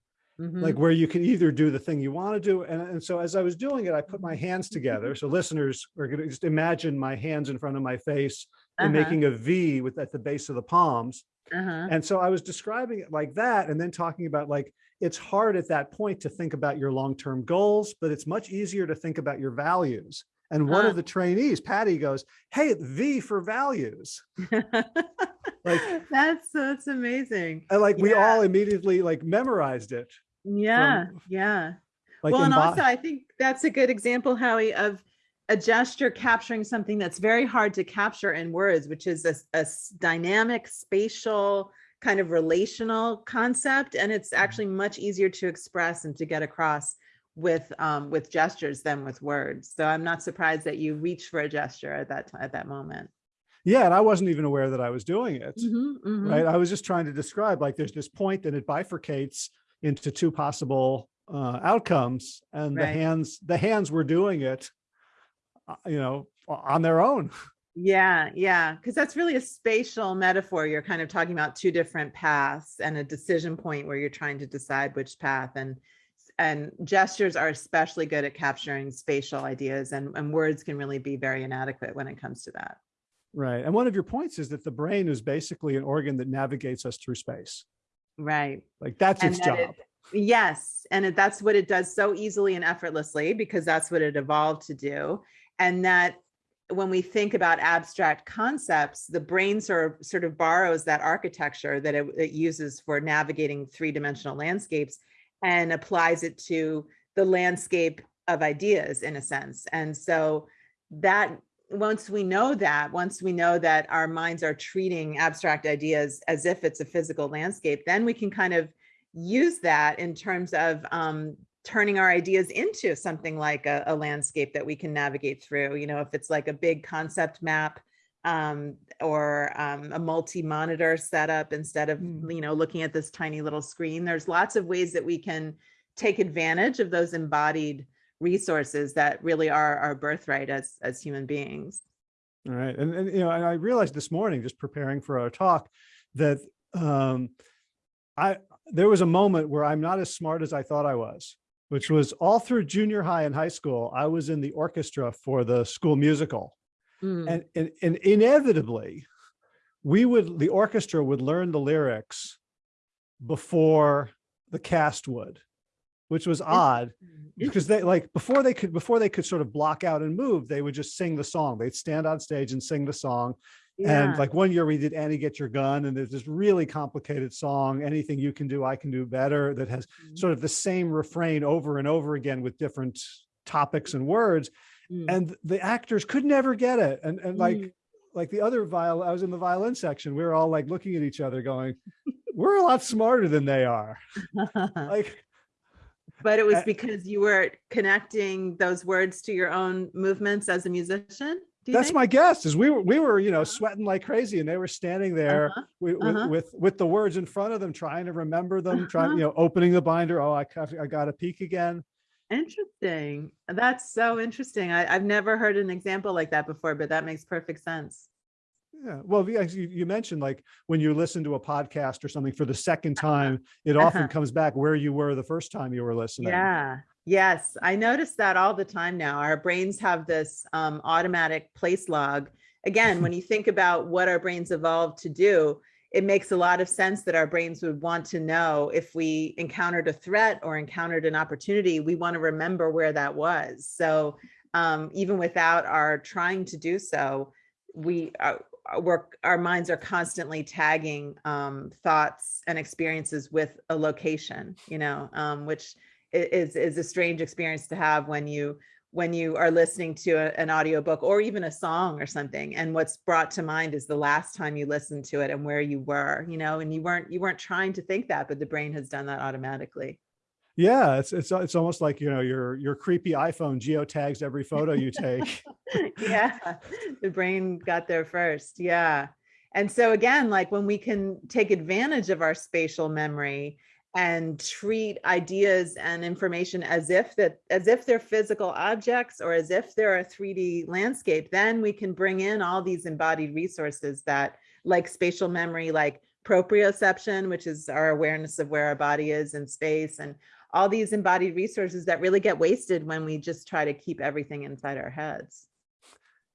S2: Mhm.
S1: like where you can either do the thing you want to do. And, and so as I was doing it, I put my hands together. So listeners are going to just imagine my hands in front of my face and
S2: Uh-huh,
S1: making a V with at the base of the palms.
S2: uh-huh.
S1: And so I was describing it like that and then talking about like, it's hard at that point to think about your long-term goals, but it's much easier to think about your values. And one of ah. the trainees, Patty goes, Hey, V for values. Like-
S2: that's that's amazing
S1: And like, we all immediately like memorized it.
S2: yeah yeah
S1: Like
S2: well, and also I think that's a good example, Howie, of a gesture capturing something that's very hard to capture in words, which is a dynamic, spatial, kind of relational concept, and it's actually much easier to express and to get across with um, with gestures than with words. So I'm not surprised that you reach for a gesture at that at that moment.
S1: yeah. And I wasn't even aware that I was doing it.
S2: Mhm, mhm.
S1: right? I was just trying to describe like there's this point and it bifurcates into two possible uh, outcomes and the hands, the hands were doing it, uh, you know, on their own.
S2: Yeah, yeah, because that's really a spatial metaphor. You're kind of talking about two different paths and a decision point where you're trying to decide which path and and gestures are especially good at capturing spatial ideas and, and words can really be very inadequate when it comes to that.
S1: Right. And one of your points is that the brain is basically an organ that navigates us through space.
S2: Right.
S1: Like that's
S2: And
S1: its
S2: that
S1: job.
S2: it- Yes, and it- that's what it does so easily and effortlessly because that's what it evolved to do. And that when we think about abstract concepts, the brain sort of, sort of borrows that architecture that it, it uses for navigating three-dimensional landscapes and applies it to the landscape of ideas in a sense. And so that once we know that, once we know that our minds are treating abstract ideas as if it's a physical landscape, then we can kind of use that in terms of um, turning our ideas into something like a, a landscape that we can navigate through. You know, if it's like a big concept map um, or um, a multi-monitor setup instead of,
S1: Mm.
S2: you know, looking at this tiny little screen, there's lots of ways that we can take advantage of those embodied resources that really are our birthright as, as human beings.
S1: All right. And, and, you know, and I realized this morning, just preparing for our talk, that um, I, there was a moment where I'm not as smart as I thought I was, which was all through junior high and high school. I was in the orchestra for the school musical.
S2: Mm,
S1: And, and, and inevitably, we would, the orchestra would learn the lyrics before the cast would, which was odd because they like before they could before they could sort of block out and move they would just sing the song they'd stand on stage and sing the song and like one year we did annie get your gun and there's this really complicated song anything you can do i can do better that has
S2: Mhm.
S1: sort of the same refrain over and over again with different topics and words
S2: Mm.
S1: and the actors could never get it and and like
S2: Mm.
S1: like the other viol i was in the violin section we were all like looking at each other going we're a lot smarter than they are like
S2: But it was because you were connecting those words to your own movements as a musician?
S1: That's
S2: think?
S1: my guess is we were, we were, you know, sweating like crazy and they were standing there
S2: Uh-huh,
S1: with,
S2: uh-huh.
S1: with, with, with the words in front of them, trying to remember them, trying,
S2: Uh-huh.
S1: you know, opening the binder. Oh, I, got- I got a peek again.
S2: Interesting. That's so interesting. I, I've never heard an example like that before, but that makes perfect sense.
S1: Yeah. Well, you, you mentioned like when you listen to a podcast or something for the second time, it often
S2: Uh-huh.
S1: comes back where you were the first time you were listening.
S2: Yeah. Yes. I notice that all the time now. Our brains have this um, automatic place log. Again, when you think about what our brains evolved to do, it makes a lot of sense that our brains would want to know if we encountered a threat or encountered an opportunity, we want to remember where that was. So um, even without our trying to do so, we uh, we're, our minds are constantly tagging um, thoughts and experiences with a location, you know, um, which is is a strange experience to have when you when you are listening to a, an audiobook or even a song or something and what's brought to mind is the last time you listened to it and where you were you know and you weren't you weren't trying to think that but the brain has done that automatically
S1: Yeah. It's, it's, it's almost like, you know, your, your creepy iPhone geotags every photo you take.
S2: yeah the brain got there first yeah and so again like when we can take advantage of our spatial memory and treat ideas and information as if that as if they're physical objects or as if they're a 3d landscape then we can bring in all these embodied resources that like spatial memory like proprioception which is our awareness of where our body is in space and all these embodied resources that really get wasted when we just try to keep everything inside our heads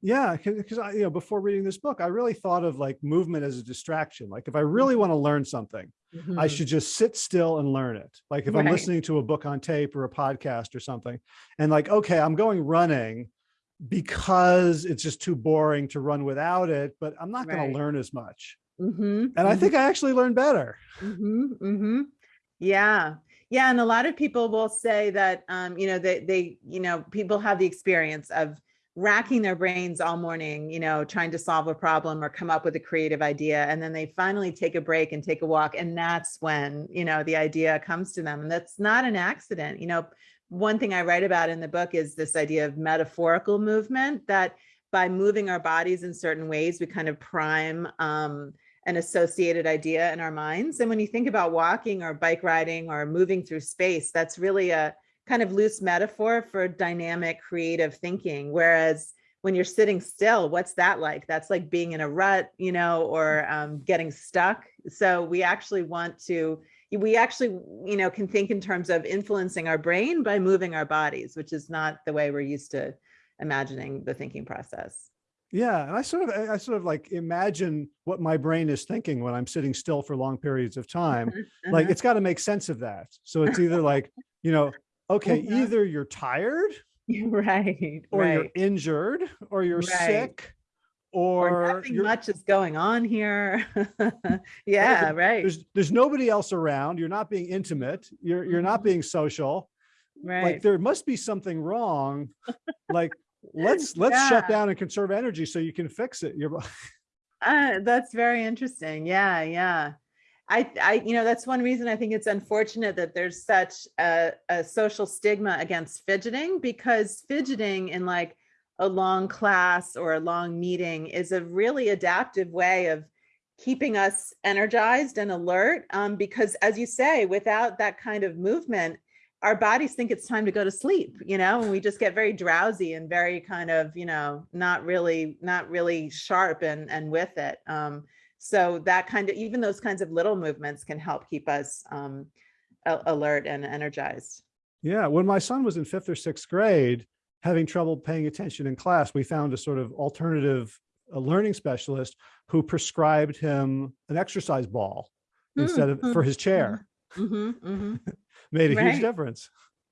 S1: Yeah, because I, you know, before reading this book, I really thought of like movement as a distraction. Like if I really want to learn something, I
S2: Mhm.
S1: should just sit still and learn it. Like if I'm listening to a book on tape or a podcast or something, and like, okay, I'm going running because it's just too boring to run without it, but I'm not going to learn as much.
S2: Mhm,
S1: And I think I actually learn better.
S2: Yeah. Yeah. And a lot of people will say that, um, you know, they, they, you know, people have the experience of racking their brains all morning, you know, trying to solve a problem or come up with a creative idea. And then they finally take a break and take a walk. And that's when, you know, the idea comes to them. And that's not an accident. You know, one thing I write about in the book is this idea of metaphorical movement that by moving our bodies in certain ways, we kind of prime um, an associated idea in our minds. And when you think about walking or bike riding or moving through space, that's really a kind of loose metaphor for dynamic creative thinking. Whereas when you're sitting still, what's that like? That's like being in a rut, you know, or um, getting stuck. So we actually want to, we actually, you know, can think in terms of influencing our brain by moving our bodies, which is not the way we're used to imagining the thinking process.
S1: Yeah, and I sort of I sort of like imagine what my brain is thinking when I'm sitting still for long periods of time.
S2: Uh-huh.
S1: Like it's got to make sense of that. So it's either like, you know, okay, either you're tired
S2: right,
S1: or you're injured or you're
S2: Right.
S1: sick
S2: Or
S1: or
S2: nothing much is going on here. yeah, right,
S1: there's there's nobody else around. You're not being intimate. You're you're not
S2: Mhm.
S1: being social.
S2: Right.
S1: Like there must be something wrong. Like let's let's shut down and conserve energy so you can fix it. You're
S2: Uh, that's very interesting. Yeah, yeah. I, I, you know, that's one reason I think it's unfortunate that there's such a, a social stigma against fidgeting because fidgeting in like a long class or a long meeting is a really adaptive way of keeping us energized and alert. Um, because as you say, without that kind of movement, our bodies think it's time to go to sleep, you know, and we just get very drowsy and very kind of, you know, not really, not really sharp and, and with it. Um, so that kind of, even those kinds of little movements can help keep us um, alert and energized.
S1: Yeah, when my son was in fifth or sixth grade, having trouble paying attention in class, we found a sort of alternative uh, learning specialist who prescribed him an exercise ball instead of for
S2: Mhm,
S1: his chair.
S2: hmm hmm
S1: Made a
S2: Right.
S1: huge difference.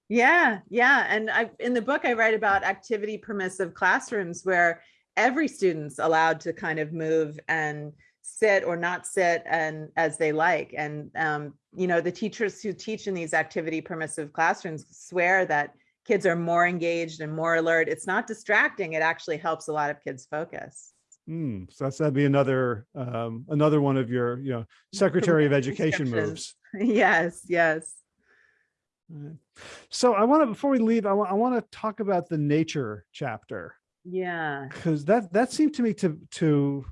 S2: Yeah, yeah. And I in the book I write about activity permissive classrooms where every student's allowed to kind of move and sit or not sit and as they like. And um, you know, the teachers who teach in these activity permissive classrooms swear that kids are more engaged and more alert. It's not distracting. It actually helps a lot of kids focus.
S1: Hmm, so that's, that'd be another, um, another one of your, you know, Secretary of Education moves.
S2: Yes, yes.
S1: Right. So I want to, before we leave, I want, I want to talk about the nature chapter.
S2: Yeah.
S1: because that that seemed to me to to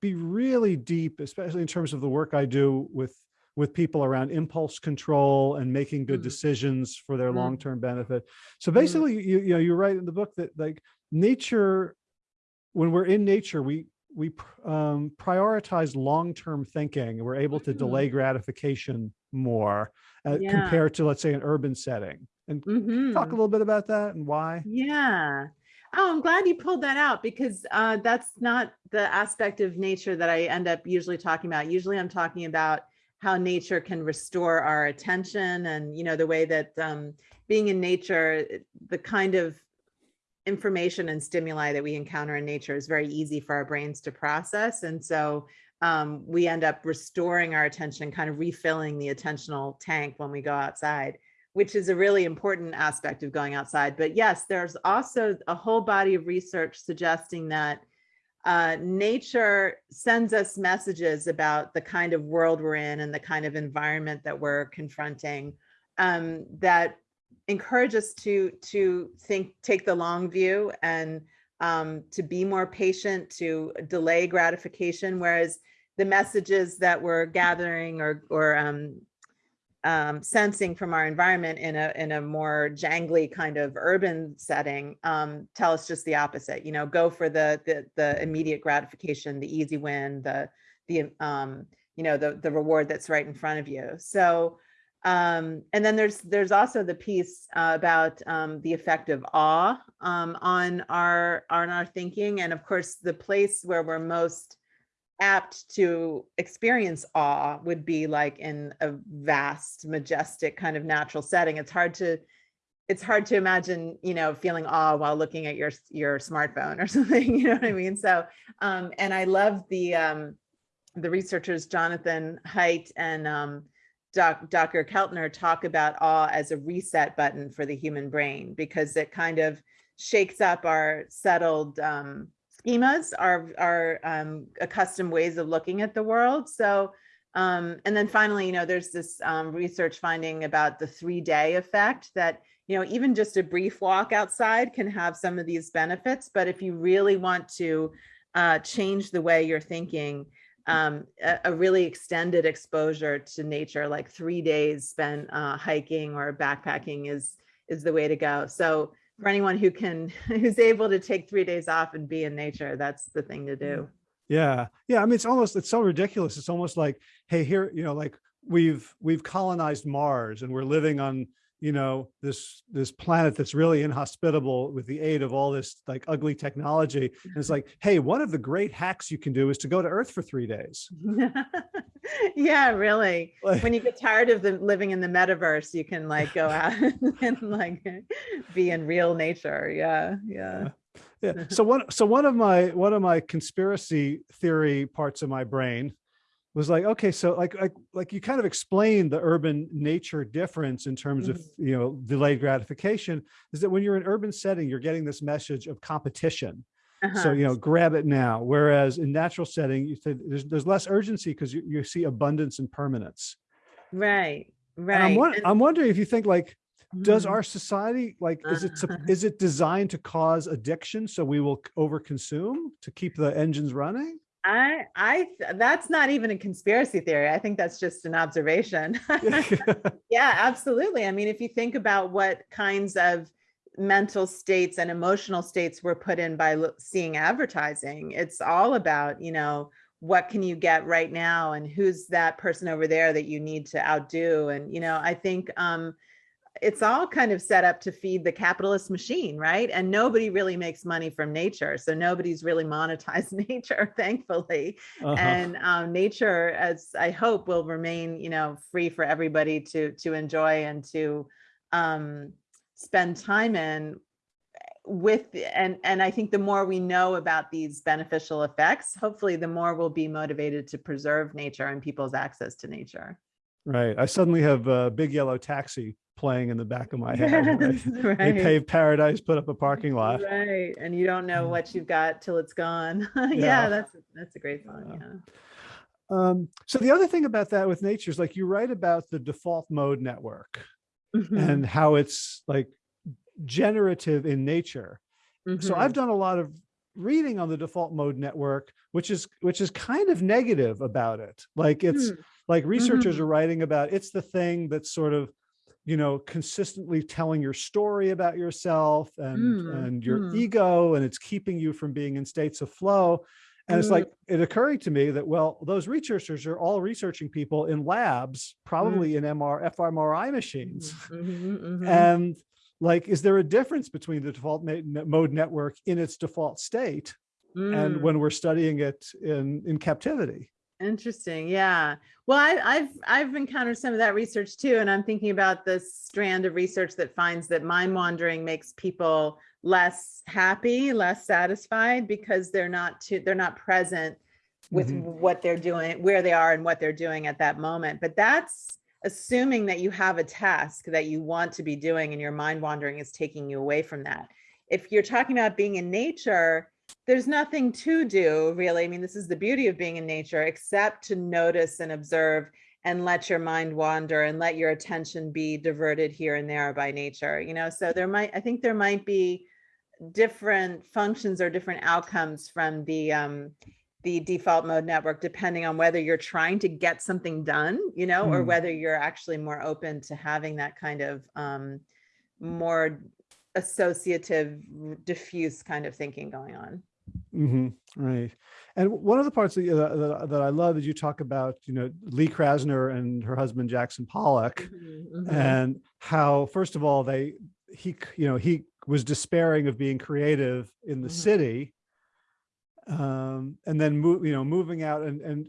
S1: be really deep especially in terms of the work i do with with people around impulse control and making good
S2: Mm.
S1: decisions for their
S2: Mm.
S1: long-term benefit so
S2: Mm.
S1: basically you you know you write in the book that like nature when we're in nature we we um, prioritize long-term thinking we're able to
S2: Mm.
S1: delay gratification more uh,
S2: Yeah.
S1: compared to let's say an urban setting and
S2: Mhm.
S1: talk a little bit about that and why
S2: Yeah. Oh, I'm glad you pulled that out because uh, that's not the aspect of nature that I end up usually talking about. Usually I'm talking about how nature can restore our attention and, you know, the way that um, being in nature, the kind of information and stimuli that we encounter in nature is very easy for our brains to process. And so um, we end up restoring our attention, kind of refilling the attentional tank when we go outside which is a really important aspect of going outside. But yes, there's also a whole body of research suggesting that uh, nature sends us messages about the kind of world we're in and the kind of environment that we're confronting um, that encourage us to to think take the long view and um, to be more patient to delay gratification whereas the messages that we're gathering or or um, um, sensing from our environment in a in a more jangly kind of urban setting um, tell us just the opposite. You know, go for the the, the immediate gratification, the easy win, the the um, you know the the reward that's right in front of you. So um, and then there's there's also the piece uh, about um, the effect of awe um, on our on our thinking, and of course the place where we're most apt to experience awe would be like in a vast majestic kind of natural setting. It's hard to it's hard to imagine you know feeling awe while looking at your your smartphone or something you know what i mean? So um and i love the um the researchers jonathan haidt and um Doc, dr. Keltner talk about awe as a reset button for the human brain because it kind of shakes up our settled um schemas, our our um, accustomed ways of looking at the world. So, um, and then finally, you know, there's this um, research finding about the three day effect that you know even just a brief walk outside can have some of these benefits. But if you really want to uh, change the way you're thinking, um, a, a really extended exposure to nature, like three days spent uh, hiking or backpacking is is the way to go. So for anyone who can who's able to take three days off and be in nature, that's the thing to do.
S1: Yeah. Yeah. I mean, it's almost, it's so ridiculous. It's almost like, hey, here, you know, like we've, we've colonized Mars and we're living on, you know, this, this planet that's really inhospitable with the aid of all this like ugly technology. And it's mm-hmm. like, hey, one of the great hacks you can do is to go to Earth for three days.
S2: yeah, really.
S1: Like-
S2: when you get tired of the living in the metaverse, you can like go out and like be in real nature. Yeah, yeah.
S1: Yeah. So one, so one of my, one of my conspiracy theory parts of my brain was like, okay, so like, like, like you kind of explained the urban nature difference in terms of, you know, delayed gratification is that when you're in urban setting, you're getting this message of competition. So,
S2: Uh-huh.
S1: you know, grab it now. Whereas in natural setting, you said there's, there's less urgency because you, you see abundance and permanence.
S2: Right, right.
S1: I'm,
S2: And-
S1: I'm wondering if you think like, does
S2: Mhm.
S1: our society like is it is it designed to cause addiction so we will overconsume to keep the engines running
S2: I, I, that's not even a conspiracy theory. I think that's just an observation. Yeah, absolutely. I mean, if you think about what kinds of mental states and emotional states were put in by seeing advertising, it's all about, you know, what can you get right now and who's that person over there that you need to outdo? And, you know, I think um, it's all kind of set up to feed the capitalist machine, right? And nobody really makes money from nature. So nobody's really monetized nature, thankfully
S1: Uh-huh.
S2: and um, nature as i hope will remain you know free for everybody to to enjoy and to um, spend time in with and and i think the more we know about these beneficial effects hopefully the more we'll be motivated to preserve nature and people's access to nature
S1: right i suddenly have a big yellow taxi playing in the back of my head right? They paved paradise put up a parking lot
S2: right and you don't know
S1: Mm.
S2: what you've got till it's gone yeah,
S1: Yeah.
S2: that's that's a great song
S1: Yeah.
S2: yeah
S1: um so the other thing about that with nature is like you write about the default mode network
S2: Mhm,
S1: and how it's like generative in nature so
S2: mhm.
S1: i've done a lot of reading on the default mode network which is which is kind of negative about it like it's
S2: Hmm.
S1: like researchers
S2: Mhm.
S1: are writing about it's the thing that's sort of you know consistently telling your story about yourself and
S2: Mm,
S1: and your
S2: mm.
S1: ego and it's keeping you from being in states of flow and it's
S2: Mm.
S1: like it occurred to me that well those researchers are all researching people in labs probably in mr fMRI machines
S2: Mhm, mhm.
S1: and like is there a difference between the default mode network in its default state and
S2: Mm,
S1: when we're studying it in in captivity
S2: Interesting. Yeah. Well, I, I've I've encountered some of that research too, and I'm thinking about this strand of research that finds that mind wandering makes people less happy, less satisfied because they're not too they're not present with
S1: Mhm.
S2: what they're doing, where they are, and what they're doing at that moment. But that's assuming that you have a task that you want to be doing, and your mind wandering is taking you away from that. If you're talking about being in nature, there's nothing to do really. I mean, this is the beauty of being in nature, except to notice and observe and let your mind wander and let your attention be diverted here and there by nature. You know, so there might, I think there might be different functions or different outcomes from the um the default mode network depending on whether you're trying to get something done you know or
S1: Hmm.
S2: whether you're actually more open to having that kind of um more associative diffuse kind of thinking going on
S1: hmm right and one of the parts that, that, that- i love is you talk about you know lee krasner and her husband jackson pollock
S2: Mhm, mhm.
S1: and how first of all they he you know he was despairing of being creative in the
S2: Mhm.
S1: city um and then move you know moving out and and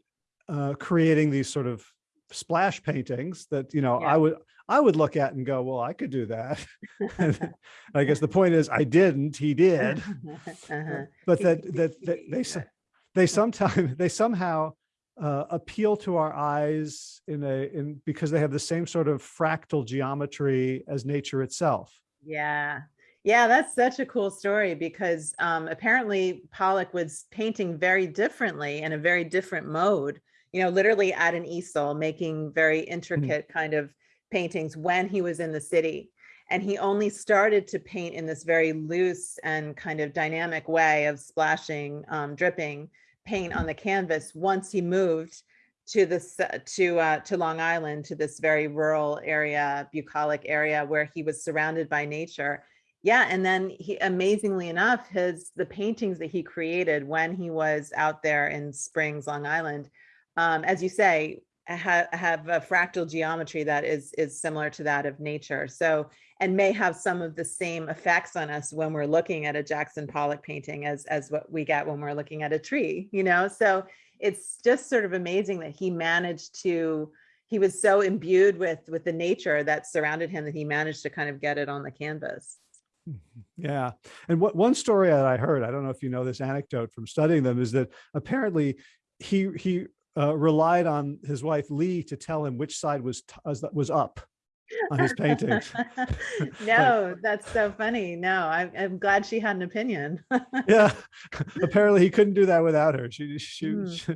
S1: uh creating these sort of splash paintings that you know
S2: Yeah.
S1: i would i would look at and go well i could do that i guess the point is i didn't he did
S2: Uh-huh.
S1: but that that, that they they sometimes they somehow uh, appeal to our eyes in a in because they have the same sort of fractal geometry as nature itself
S2: Yeah. Yeah, that's such a cool story because um, apparently Pollock was painting very differently in a very different mode, you know, literally at an easel, making very intricate kind of paintings when he was in the city. And he only started to paint in this very loose and kind of dynamic way of splashing, um, dripping paint on the canvas once he moved to this, to, uh, to Long Island, to this very rural area, bucolic area where he was surrounded by nature. Yeah, and then he, amazingly enough, his, the paintings that he created when he was out there in Springs, Long Island, um, as you say, have, have a fractal geometry that is, is similar to that of nature. So, and may have some of the same effects on us when we're looking at a Jackson Pollock painting as, as what we get when we're looking at a tree, you know? So it's just sort of amazing that he managed to, he was so imbued with, with the nature that surrounded him that he managed to kind of get it on the canvas. Mm-hmm.
S1: Yeah. And what one story that I heard, I don't know if you know this anecdote from studying them, is that apparently he he uh, relied on his wife Lee to tell him which side was was up on his paintings.
S2: no, that's so funny. No, I'm, I'm glad she had an opinion.
S1: yeah. Apparently he couldn't do that without her. She she
S2: Mm.
S1: she,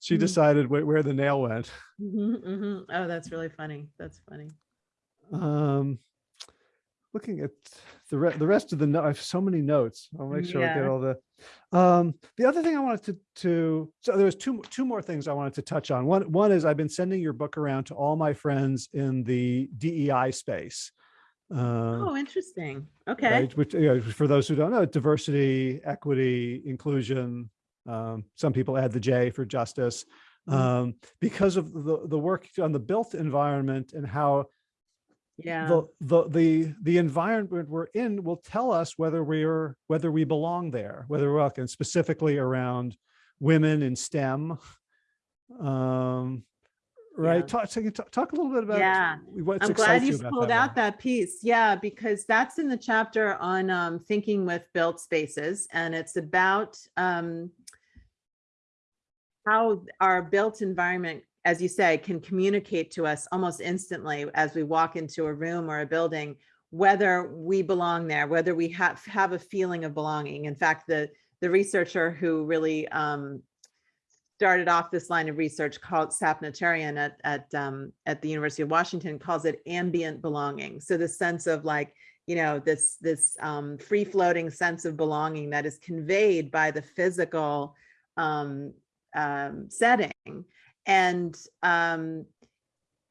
S1: she
S2: Mm.
S1: decided where, where the nail went.
S2: Mhm, mhm. Oh, that's really funny. That's funny.
S1: Um looking at the re the rest of the note, I have so many notes. I'll make sure I get all the um the other thing I wanted to to so there was two two more things I wanted to touch on. One one is I've been sending your book around to all my friends in the DEI space. Um
S2: Oh, interesting. Okay.
S1: right, which you know, for those who don't know, diversity, equity, inclusion. Um, some people add the J for justice
S2: Mhm.
S1: um, because of the the work on the built environment and how
S2: Yeah.
S1: the the the the environment we're in will tell us whether we're whether we belong there, whether we're welcome, specifically around women in STEM. Um, right.
S2: Yeah.
S1: Talk, so talk talk a little bit about
S2: Yeah.
S1: what
S2: I'm glad you pulled
S1: that
S2: out that piece. Yeah, because that's in the chapter on um, thinking with built spaces, and it's about um, how our built environment, as you say, can communicate to us almost instantly as we walk into a room or a building, whether we belong there, whether we have have a feeling of belonging. In fact, the the researcher who really um, started off this line of research called Sapna Cheryan at at um, at the University of Washington calls it ambient belonging. So the sense of like you know this this um, free floating sense of belonging that is conveyed by the physical um, um, setting, and um,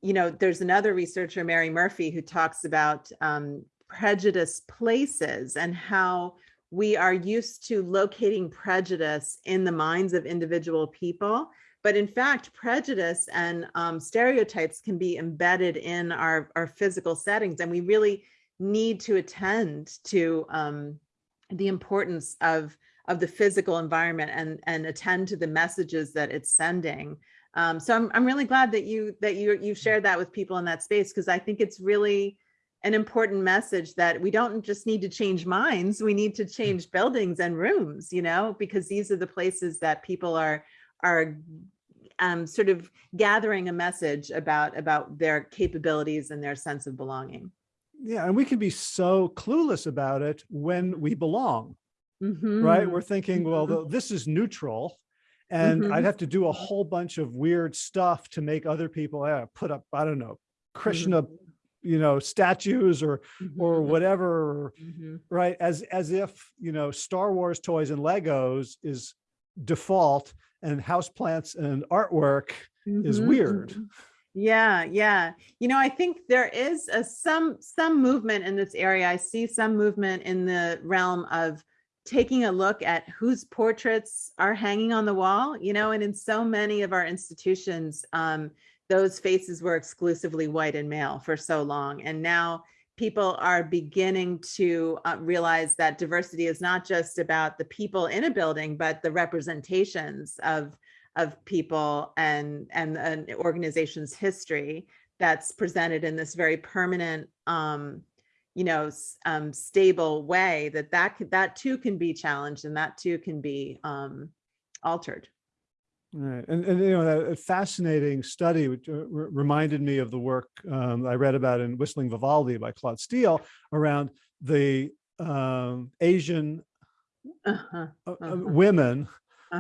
S2: you know there's another researcher Mary Murphy who talks about um, prejudice places and how we are used to locating prejudice in the minds of individual people. But in fact, prejudice and um, stereotypes can be embedded in our, our physical settings. And we really need to attend to um, the importance of, of the physical environment and, and attend to the messages that it's sending. Um, so I'm, I'm really glad that you that you you shared that with people in that space because I think it's really an important message that we don't just need to change minds we need to change buildings and rooms you know because these are the places that people are are um, sort of gathering a message about about their capabilities and their sense of belonging
S1: Yeah, and we can be so clueless about it when we belong,
S2: Mhm.
S1: right? We're thinking, well, this is neutral. And
S2: Mhm.
S1: I'd have to do a whole bunch of weird stuff to make other people uh, put up, I don't know, Krishna, you know, statues or or whatever,
S2: Mhm.
S1: right? As as if, you know, Star Wars toys and Legos is default and houseplants and artwork is
S2: Mhm,
S1: weird.
S2: Yeah, yeah. You know, I think there is a some some movement in this area. I see some movement in the realm of taking a look at whose portraits are hanging on the wall, you know, and in so many of our institutions, um, those faces were exclusively white and male for so long. And now people are beginning to uh, realize that diversity is not just about the people in a building, but the representations of of people and and an organization's history that's presented in this very permanent um you know um stable way that that could that too can be challenged and that too can be um altered
S1: Right, and, and you know, that a fascinating study which uh, reminded me of the work um, I read about in Whistling Vivaldi by Claude Steele around the um, Asian
S2: uh-huh,
S1: uh, uh,
S2: Uh-huh.
S1: women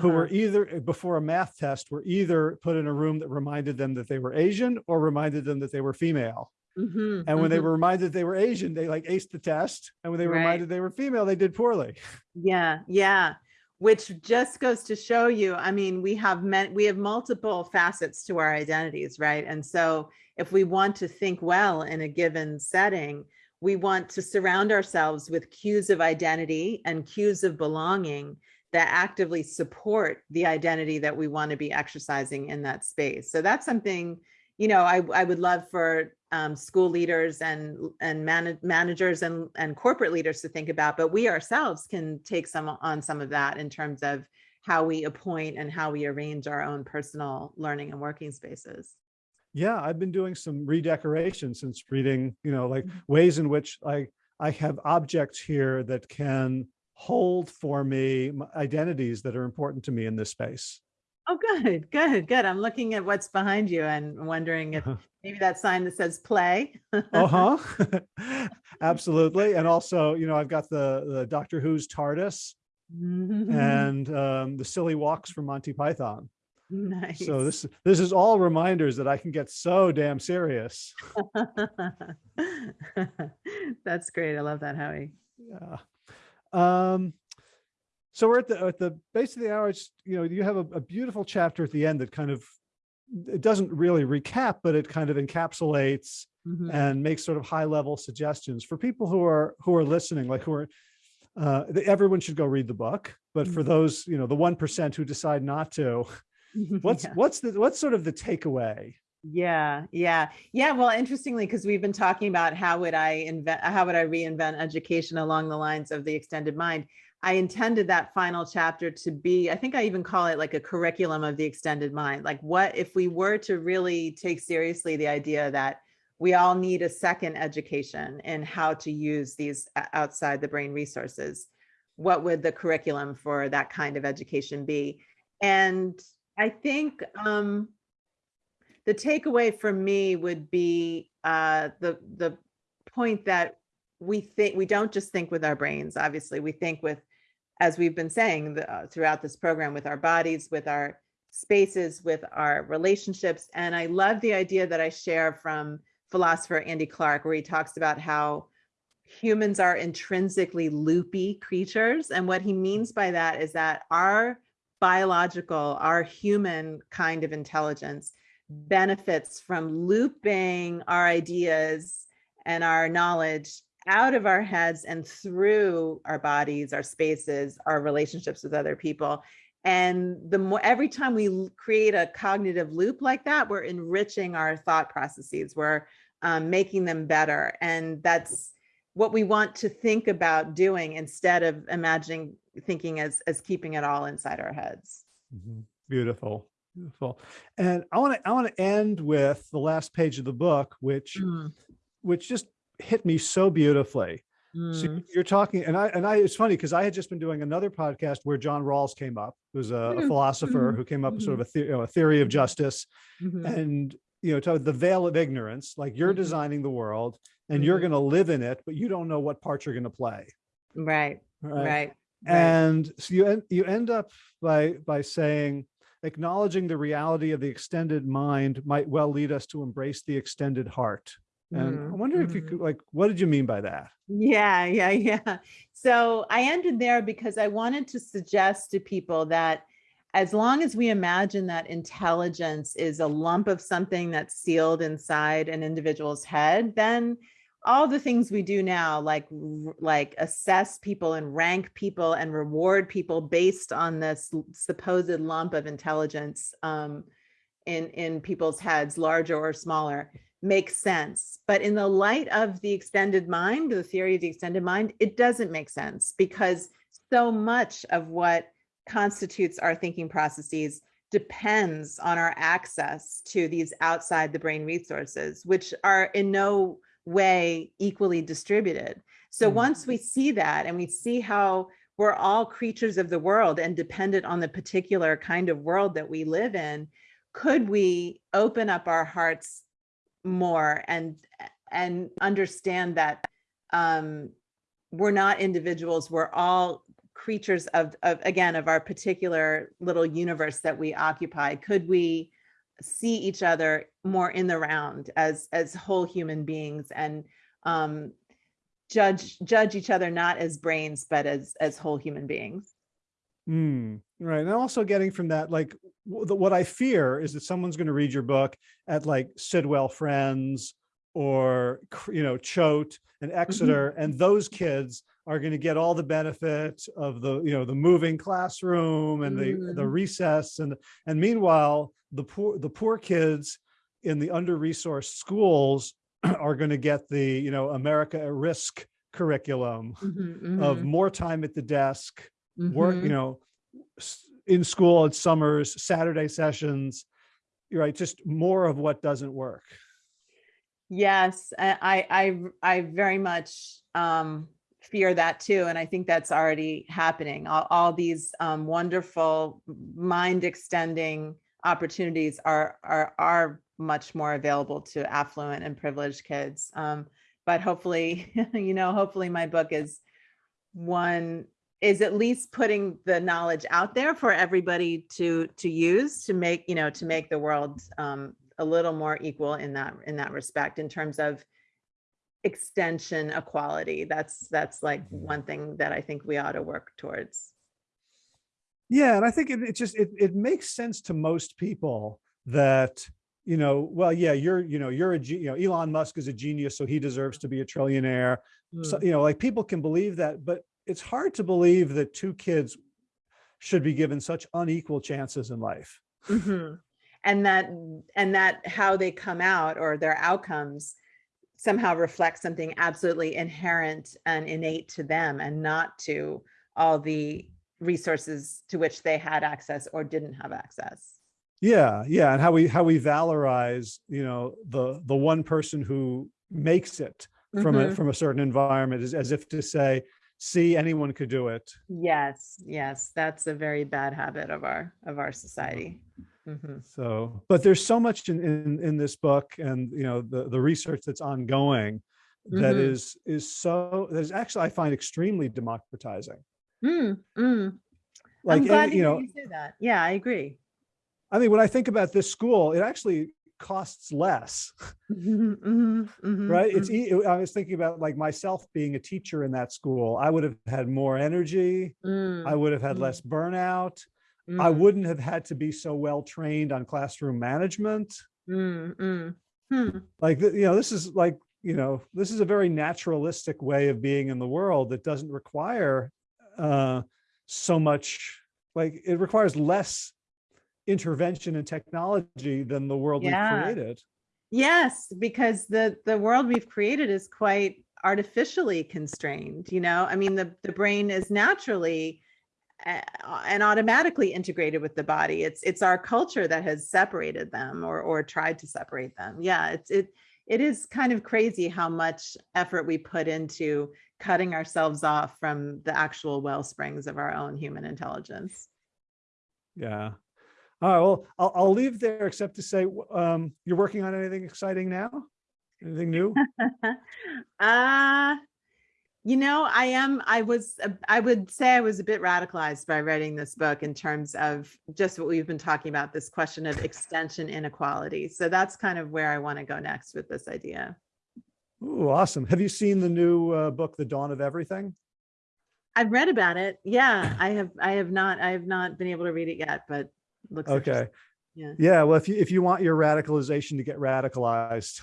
S1: who were
S2: uh-huh.
S1: either uh, before a math test were either put in a room that reminded them that they were Asian or reminded them that they were female.
S2: Mhm,
S1: And when they
S2: mhm.
S1: were reminded they were Asian, they like aced the test, and when they were
S2: Right.
S1: reminded they were female, they did poorly.
S2: Yeah, yeah. which just goes to show you, I mean, we have men, we have multiple facets to our identities, right? And so if we want to think well in a given setting, we want to surround ourselves with cues of identity and cues of belonging that actively support the identity that we want to be exercising in that space. So that's something, you know, I, I would love for um, school leaders and and man managers and and corporate leaders to think about, but we ourselves can take some on some of that in terms of how we appoint and how we arrange our own personal learning and working spaces.
S1: Yeah, I've been doing some redecoration since reading, you know, like
S2: Mhm.
S1: ways in which I I have objects here that can hold for me identities that are important to me in this space.
S2: Oh, good, good, good. I'm looking at what's behind you and wondering if maybe that sign that says play.
S1: Uh-huh. Absolutely. And also, you know, I've got the, the Doctor Who's TARDIS and um, the silly walks from Monty Python.
S2: Nice.
S1: So this, this is all reminders that I can get so damn serious.
S2: That's great. I love that, Howie.
S1: Yeah. Um, so we're at the, at the base of the hour, it's, you know, you have a, a beautiful chapter at the end that kind of, it doesn't really recap, but it kind of encapsulates
S2: Mhm.
S1: and makes sort of high level suggestions for people who are, who are listening, like who are, uh, everyone should go read the book, but for
S2: Mhm.
S1: those, you know, the 1% who decide not to, what's,
S2: Yeah.
S1: what's the, what's sort of the takeaway?
S2: Yeah, yeah, yeah. Well, interestingly, because we've been talking about how would I invent, how would I reinvent education along the lines of the extended mind. I intended that final chapter to be, I think I even call it like a curriculum of the extended mind. Like what if we were to really take seriously the idea that we all need a second education in how to use these outside the brain resources? What would the curriculum for that kind of education be? And I think, um, the takeaway for me would be uh, the the point that we think we don't just think with our brains. Obviously, we think with, as we've been saying the, uh, throughout this program, with our bodies, with our spaces, with our relationships. And I love the idea that I share from philosopher Andy Clark, where he talks about how humans are intrinsically loopy creatures. And what he means by that is that our biological, our human kind of intelligence benefits from looping our ideas and our knowledge out of our heads and through our bodies, our spaces, our relationships with other people. And the more every time we create a cognitive loop like that, we're enriching our thought processes, we're um, making them better. And that's what we want to think about doing instead of imagining thinking as as keeping it all inside our heads.
S1: Mhm. Beautiful, beautiful. And I want to, I want to end with the last page of the book, which,
S2: Mm,
S1: which just hit me so beautifully. So
S2: mm,
S1: you're talking, and I, and I, it's funny because I had just been doing another podcast where John Rawls came up, who's a, a
S2: Mhm,
S1: philosopher
S2: mhm,
S1: who came up with sort of a, the, you know, a theory of justice
S2: mhm.
S1: and, you know, to the veil of ignorance, like you're
S2: Mhm.
S1: designing the world and you're going to live in it, but you don't know what parts you're going to play.
S2: Right,
S1: Right.
S2: right. right.
S1: And so you end, you end up by, by saying, acknowledging the reality of the extended mind might well lead us to embrace the extended heart. And I
S2: Mhm,
S1: wonder if you
S2: mhm.
S1: could, like, what did you mean by that?
S2: Yeah, yeah, yeah. So I ended there because I wanted to suggest to people that as long as we imagine that intelligence is a lump of something that's sealed inside an individual's head, then all the things we do now, like like assess people and rank people and reward people based on this supposed lump of intelligence um, in in people's heads, larger or smaller, makes sense. But in the light of the extended mind, the theory of the extended mind, it doesn't make sense because so much of what constitutes our thinking processes depends on our access to these outside the brain resources, which are in no way equally distributed. So
S1: Mhm.
S2: once we see that and we see how we're all creatures of the world and dependent on the particular kind of world that we live in, could we open up our hearts more and and understand that um we're not individuals. We're all creatures of, of again of our particular little universe that we occupy. Could we see each other more in the round as as whole human beings and um judge judge each other not as brains but as as whole human beings
S1: Hmm, right. And also getting from that, like, the- what I fear is that someone's going to read your book at like Sidwell Friends or, you know, Choate and Exeter, and those kids are going to get all the benefit of the, you know, the moving classroom and the, the
S2: Mm.
S1: recess. And, and meanwhile, the poor, the poor kids in the under-resourced schools are going to get the, you know, America at Risk curriculum
S2: Mhm,
S1: of
S2: mhm,
S1: more time at the desk, work,
S2: mhm.
S1: you know, in school at summers, Saturday sessions, you're right, just more of what doesn't work.
S2: Yes, I, I, I I very much um, fear that too, and I think that's already happening. All, all these um, wonderful mind extending opportunities are are are much more available to affluent and privileged kids. Um, but hopefully, you know, hopefully my book is one is at least putting the knowledge out there for everybody to to use to make you know to make the world um, a little more equal in that in that respect in terms of extension equality. That's that's like one thing that i think we ought to work towards.
S1: Yeah, and I think it, it just, it, it makes sense to most people that, you know, well, yeah, you're, you know, you're a, you know, Elon Musk is a genius, so he deserves to be a trillionaire. So,
S2: Mm,
S1: you know, like people can believe that, but it's hard to believe that two kids should be given such unequal chances in life.
S2: mhm. and that and that how they come out or their outcomes somehow reflect something absolutely inherent and innate to them and not to all the resources to which they had access or didn't have access
S1: Yeah, yeah, and how we how we valorize, you know, the the one person who makes it from a
S2: Mhm.
S1: from a certain environment is as if to say, see, anyone could do it.
S2: Yes, yes, that's a very bad habit of our of our society. Mhm.
S1: So, but there's so much in in in this book and you know the the research that's ongoing that
S2: Mhm.
S1: is is so that is actually I find extremely democratizing.
S2: Mm, mm.
S1: Like
S2: I'm glad
S1: you know,
S2: you say that. Yeah, I agree.
S1: I mean, when I think about this school, it actually costs less.
S2: Mhm, mhm, mhm,
S1: right? It's i was thinking about like myself being a teacher in that school. I would have had more energy. I
S2: mm,
S1: would have had less burnout. I
S2: mm,
S1: wouldn't have had to be so well trained on classroom management.
S2: Mm. Hmm,
S1: like you know this is like you know this is a very naturalistic way of being in the world that doesn't require uh so much like it requires less intervention and technology than the world
S2: Yeah.
S1: we've created
S2: Yes, because the the world we've created is quite artificially constrained, you know? I mean, the the brain is naturally uh, and automatically integrated with the body. It's it's our culture that has separated them or or tried to separate them. Yeah, it's it it is kind of crazy how much effort we put into cutting ourselves off from the actual well springs of our own human intelligence.
S1: Yeah. All right. Well, I'll, I'll leave there except to say, um, you're working on anything exciting now? Anything new?
S2: uh you know i am i was I would say i was a bit radicalized by writing this book in terms of just what we've been talking about this question of extension inequality so that's kind of where i want to go next with this idea
S1: Ooh, awesome. Have you seen the new uh, book, The Dawn of Everything?
S2: i've read about it yeah i have i have not i have not been able to read it yet but looks
S1: Okay.
S2: yeah
S1: Yeah. Well, if you, if you want your radicalization to get radicalized,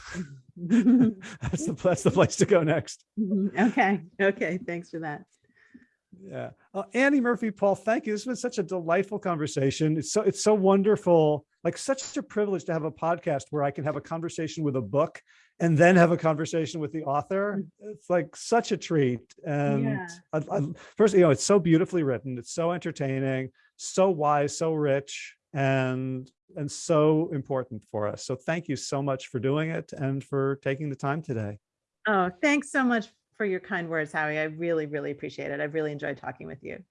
S1: that's the, that's the place to go next.
S2: okay okay thanks for that
S1: Yeah. Uh, Annie Murphy, Paul, thank you. This has been such a delightful conversation. It's so, it's so wonderful, like such a privilege to have a podcast where I can have a conversation with a book and then have a conversation with the author. It's like such a treat. And
S2: Yeah.
S1: I, I, first, you know, it's so beautifully written. It's so entertaining, so wise, so rich, and and so important for us. So thank you so much for doing it and for taking the time today.
S2: Oh, thanks so much for your kind words, Howie. I really, really appreciate it. I've really enjoyed talking with you.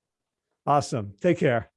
S1: Awesome. Take care.